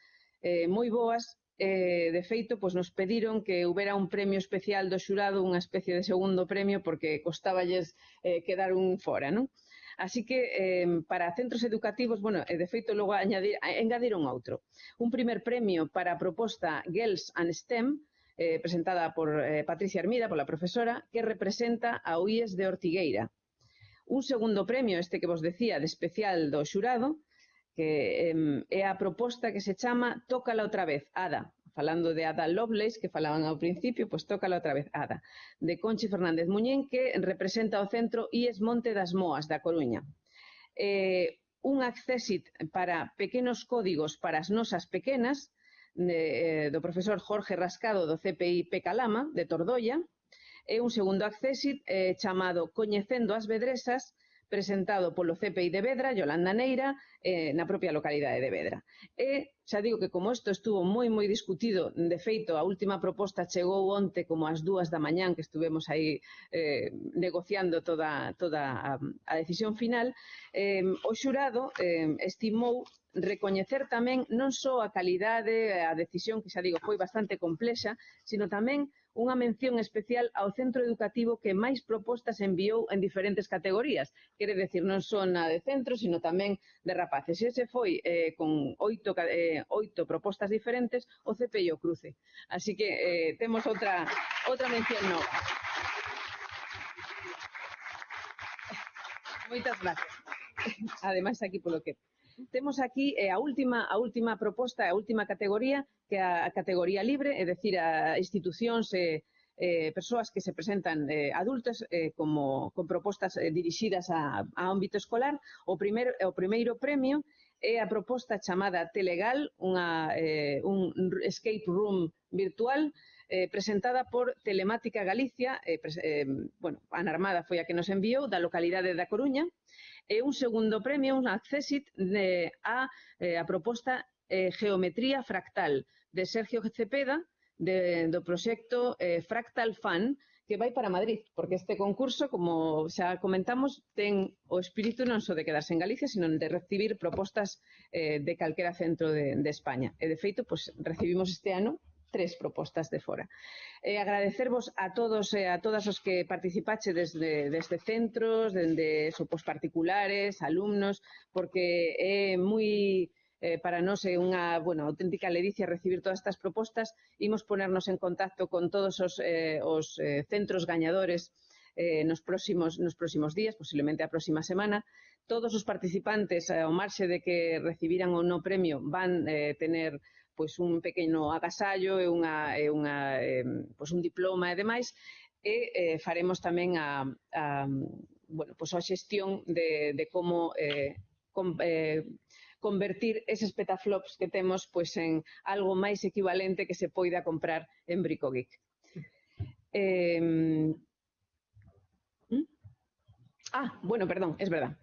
eh, moi boas eh, de feito, pois nos pediron que houbera un premio especial do xurado, unha especie de segundo premio, porque costaballes eh, quedar un fora, non? Así que eh, para centros educativos, bueno, e de feito logo añadir, engadiron outro. Un primer premio para a proposta Girls and STEM, eh, presentada por eh, Patricia Hermida, pola profesora, que representa a UIES de Ortigueira. Un segundo premio, este que vos decía, de especial do xurado, que eh, é a proposta que se chama Tócala outra vez, Ada, falando de Ada Lovelace, que falaban ao principio, pois tócala outra vez, Ada, de Conchi Fernández Muñén, que representa o centro IES Monte das Moas, da Coruña. Eh, un accessit para pequenos códigos para as nosas pequenas, de, eh, do profesor Jorge Rascado do CPI Pecalama, de Tordoia, e un segundo accessit eh, chamado Coñecendo as Vedresas, presentado polo CPI de Vedra, Yolanda Neira, eh, na propia localidade de Vedra. E xa digo que como isto estuvo moi moi discutido, de feito a última proposta chegou onte como ás dúas da mañán que estuvemos aí eh, negociando toda, toda a, a decisión final, eh, o xurado eh, estimou recoñecer tamén non só a calidade, a decisión que xa digo foi bastante complexa, sino tamén unha mención especial ao centro educativo que máis propostas enviou en diferentes categorías. Quere decir, non só na de centros, sino tamén de rapaces. E ese foi, eh, con oito, eh, oito propostas diferentes, o cepello cruce. Así que eh, temos outra, outra mención nova. Moitas gracias. Ademais, aquí polo que... Temos aquí eh, a última a última proposta, a última categoría, que é a categoría libre, é dicir, a institucións e eh, eh, persoas que se presentan eh, adultas eh, como con propostas eh, dirixidas a, a ámbito escolar. O primeiro o primeiro premio é a proposta chamada Telegal, unha, eh, un escape room virtual eh, presentada por Telemática Galicia, eh, eh, bueno, Anarmada foi a que nos enviou, da localidade da Coruña, e un segundo premio, un accessit de, a, eh, a proposta eh, Geometría Fractal, de Sergio Cepeda, de, do proxecto eh, Fractal Fan, que vai para Madrid, porque este concurso, como xa comentamos, ten o espírito non só de quedarse en Galicia, sino de recibir propostas eh, de calquera centro de, de España. E, de feito, pues, recibimos este ano tres propostas de fora. E agradecervos a todos e a todas os que participache desde, desde centros, dende sopos particulares, alumnos, porque é moi eh, para nós é unha bueno, auténtica ledicia recibir todas estas propostas. Imos ponernos en contacto con todos os, eh, os eh, centros gañadores eh, nos, próximos, nos próximos días, posiblemente a próxima semana. Todos os participantes, eh, ao marxe de que recibiran ou no premio, van eh, tener pois un pequeno agasallo e unha, e unha eh, pois un diploma e demais, e eh, faremos tamén a, a bueno, pois a xestión de, de como eh, com, eh, convertir eses petaflops que temos pois en algo máis equivalente que se poida comprar en Bricogeek. Eh, ¿Mm? Ah, bueno, perdón, es verdad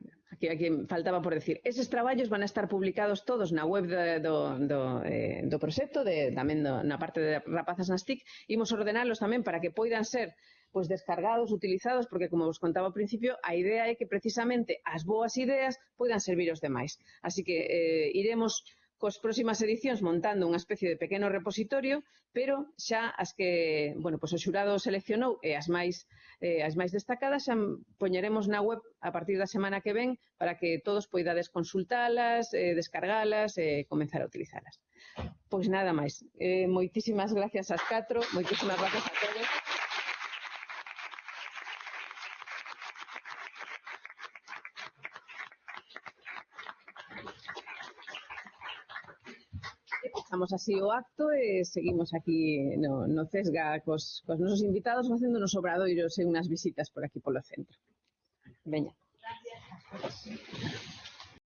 que aquí faltaba por decir, eses traballos van a estar publicados todos na web de, do, do, eh, do proxecto, de, tamén do, na parte de Rapazas nas TIC, imos ordenalos tamén para que poidan ser pois descargados, utilizados, porque como vos contaba ao principio, a idea é que precisamente as boas ideas poidan servir os demais. Así que eh, iremos coas próximas edicións montando unha especie de pequeno repositorio, pero xa as que, bueno, pois o xurado seleccionou e as máis eh, as máis destacadas xa poñeremos na web a partir da semana que ven para que todos poidades consultalas, eh, descargalas e eh, comenzar a utilizalas. Pois nada máis. Eh, moitísimas gracias ás catro, moitísimas gracias a Comezamos así o acto e seguimos aquí no, no Cesga cos, cos nosos invitados facendo nos obradoiros e unhas visitas por aquí polo centro. Veña. Gracias.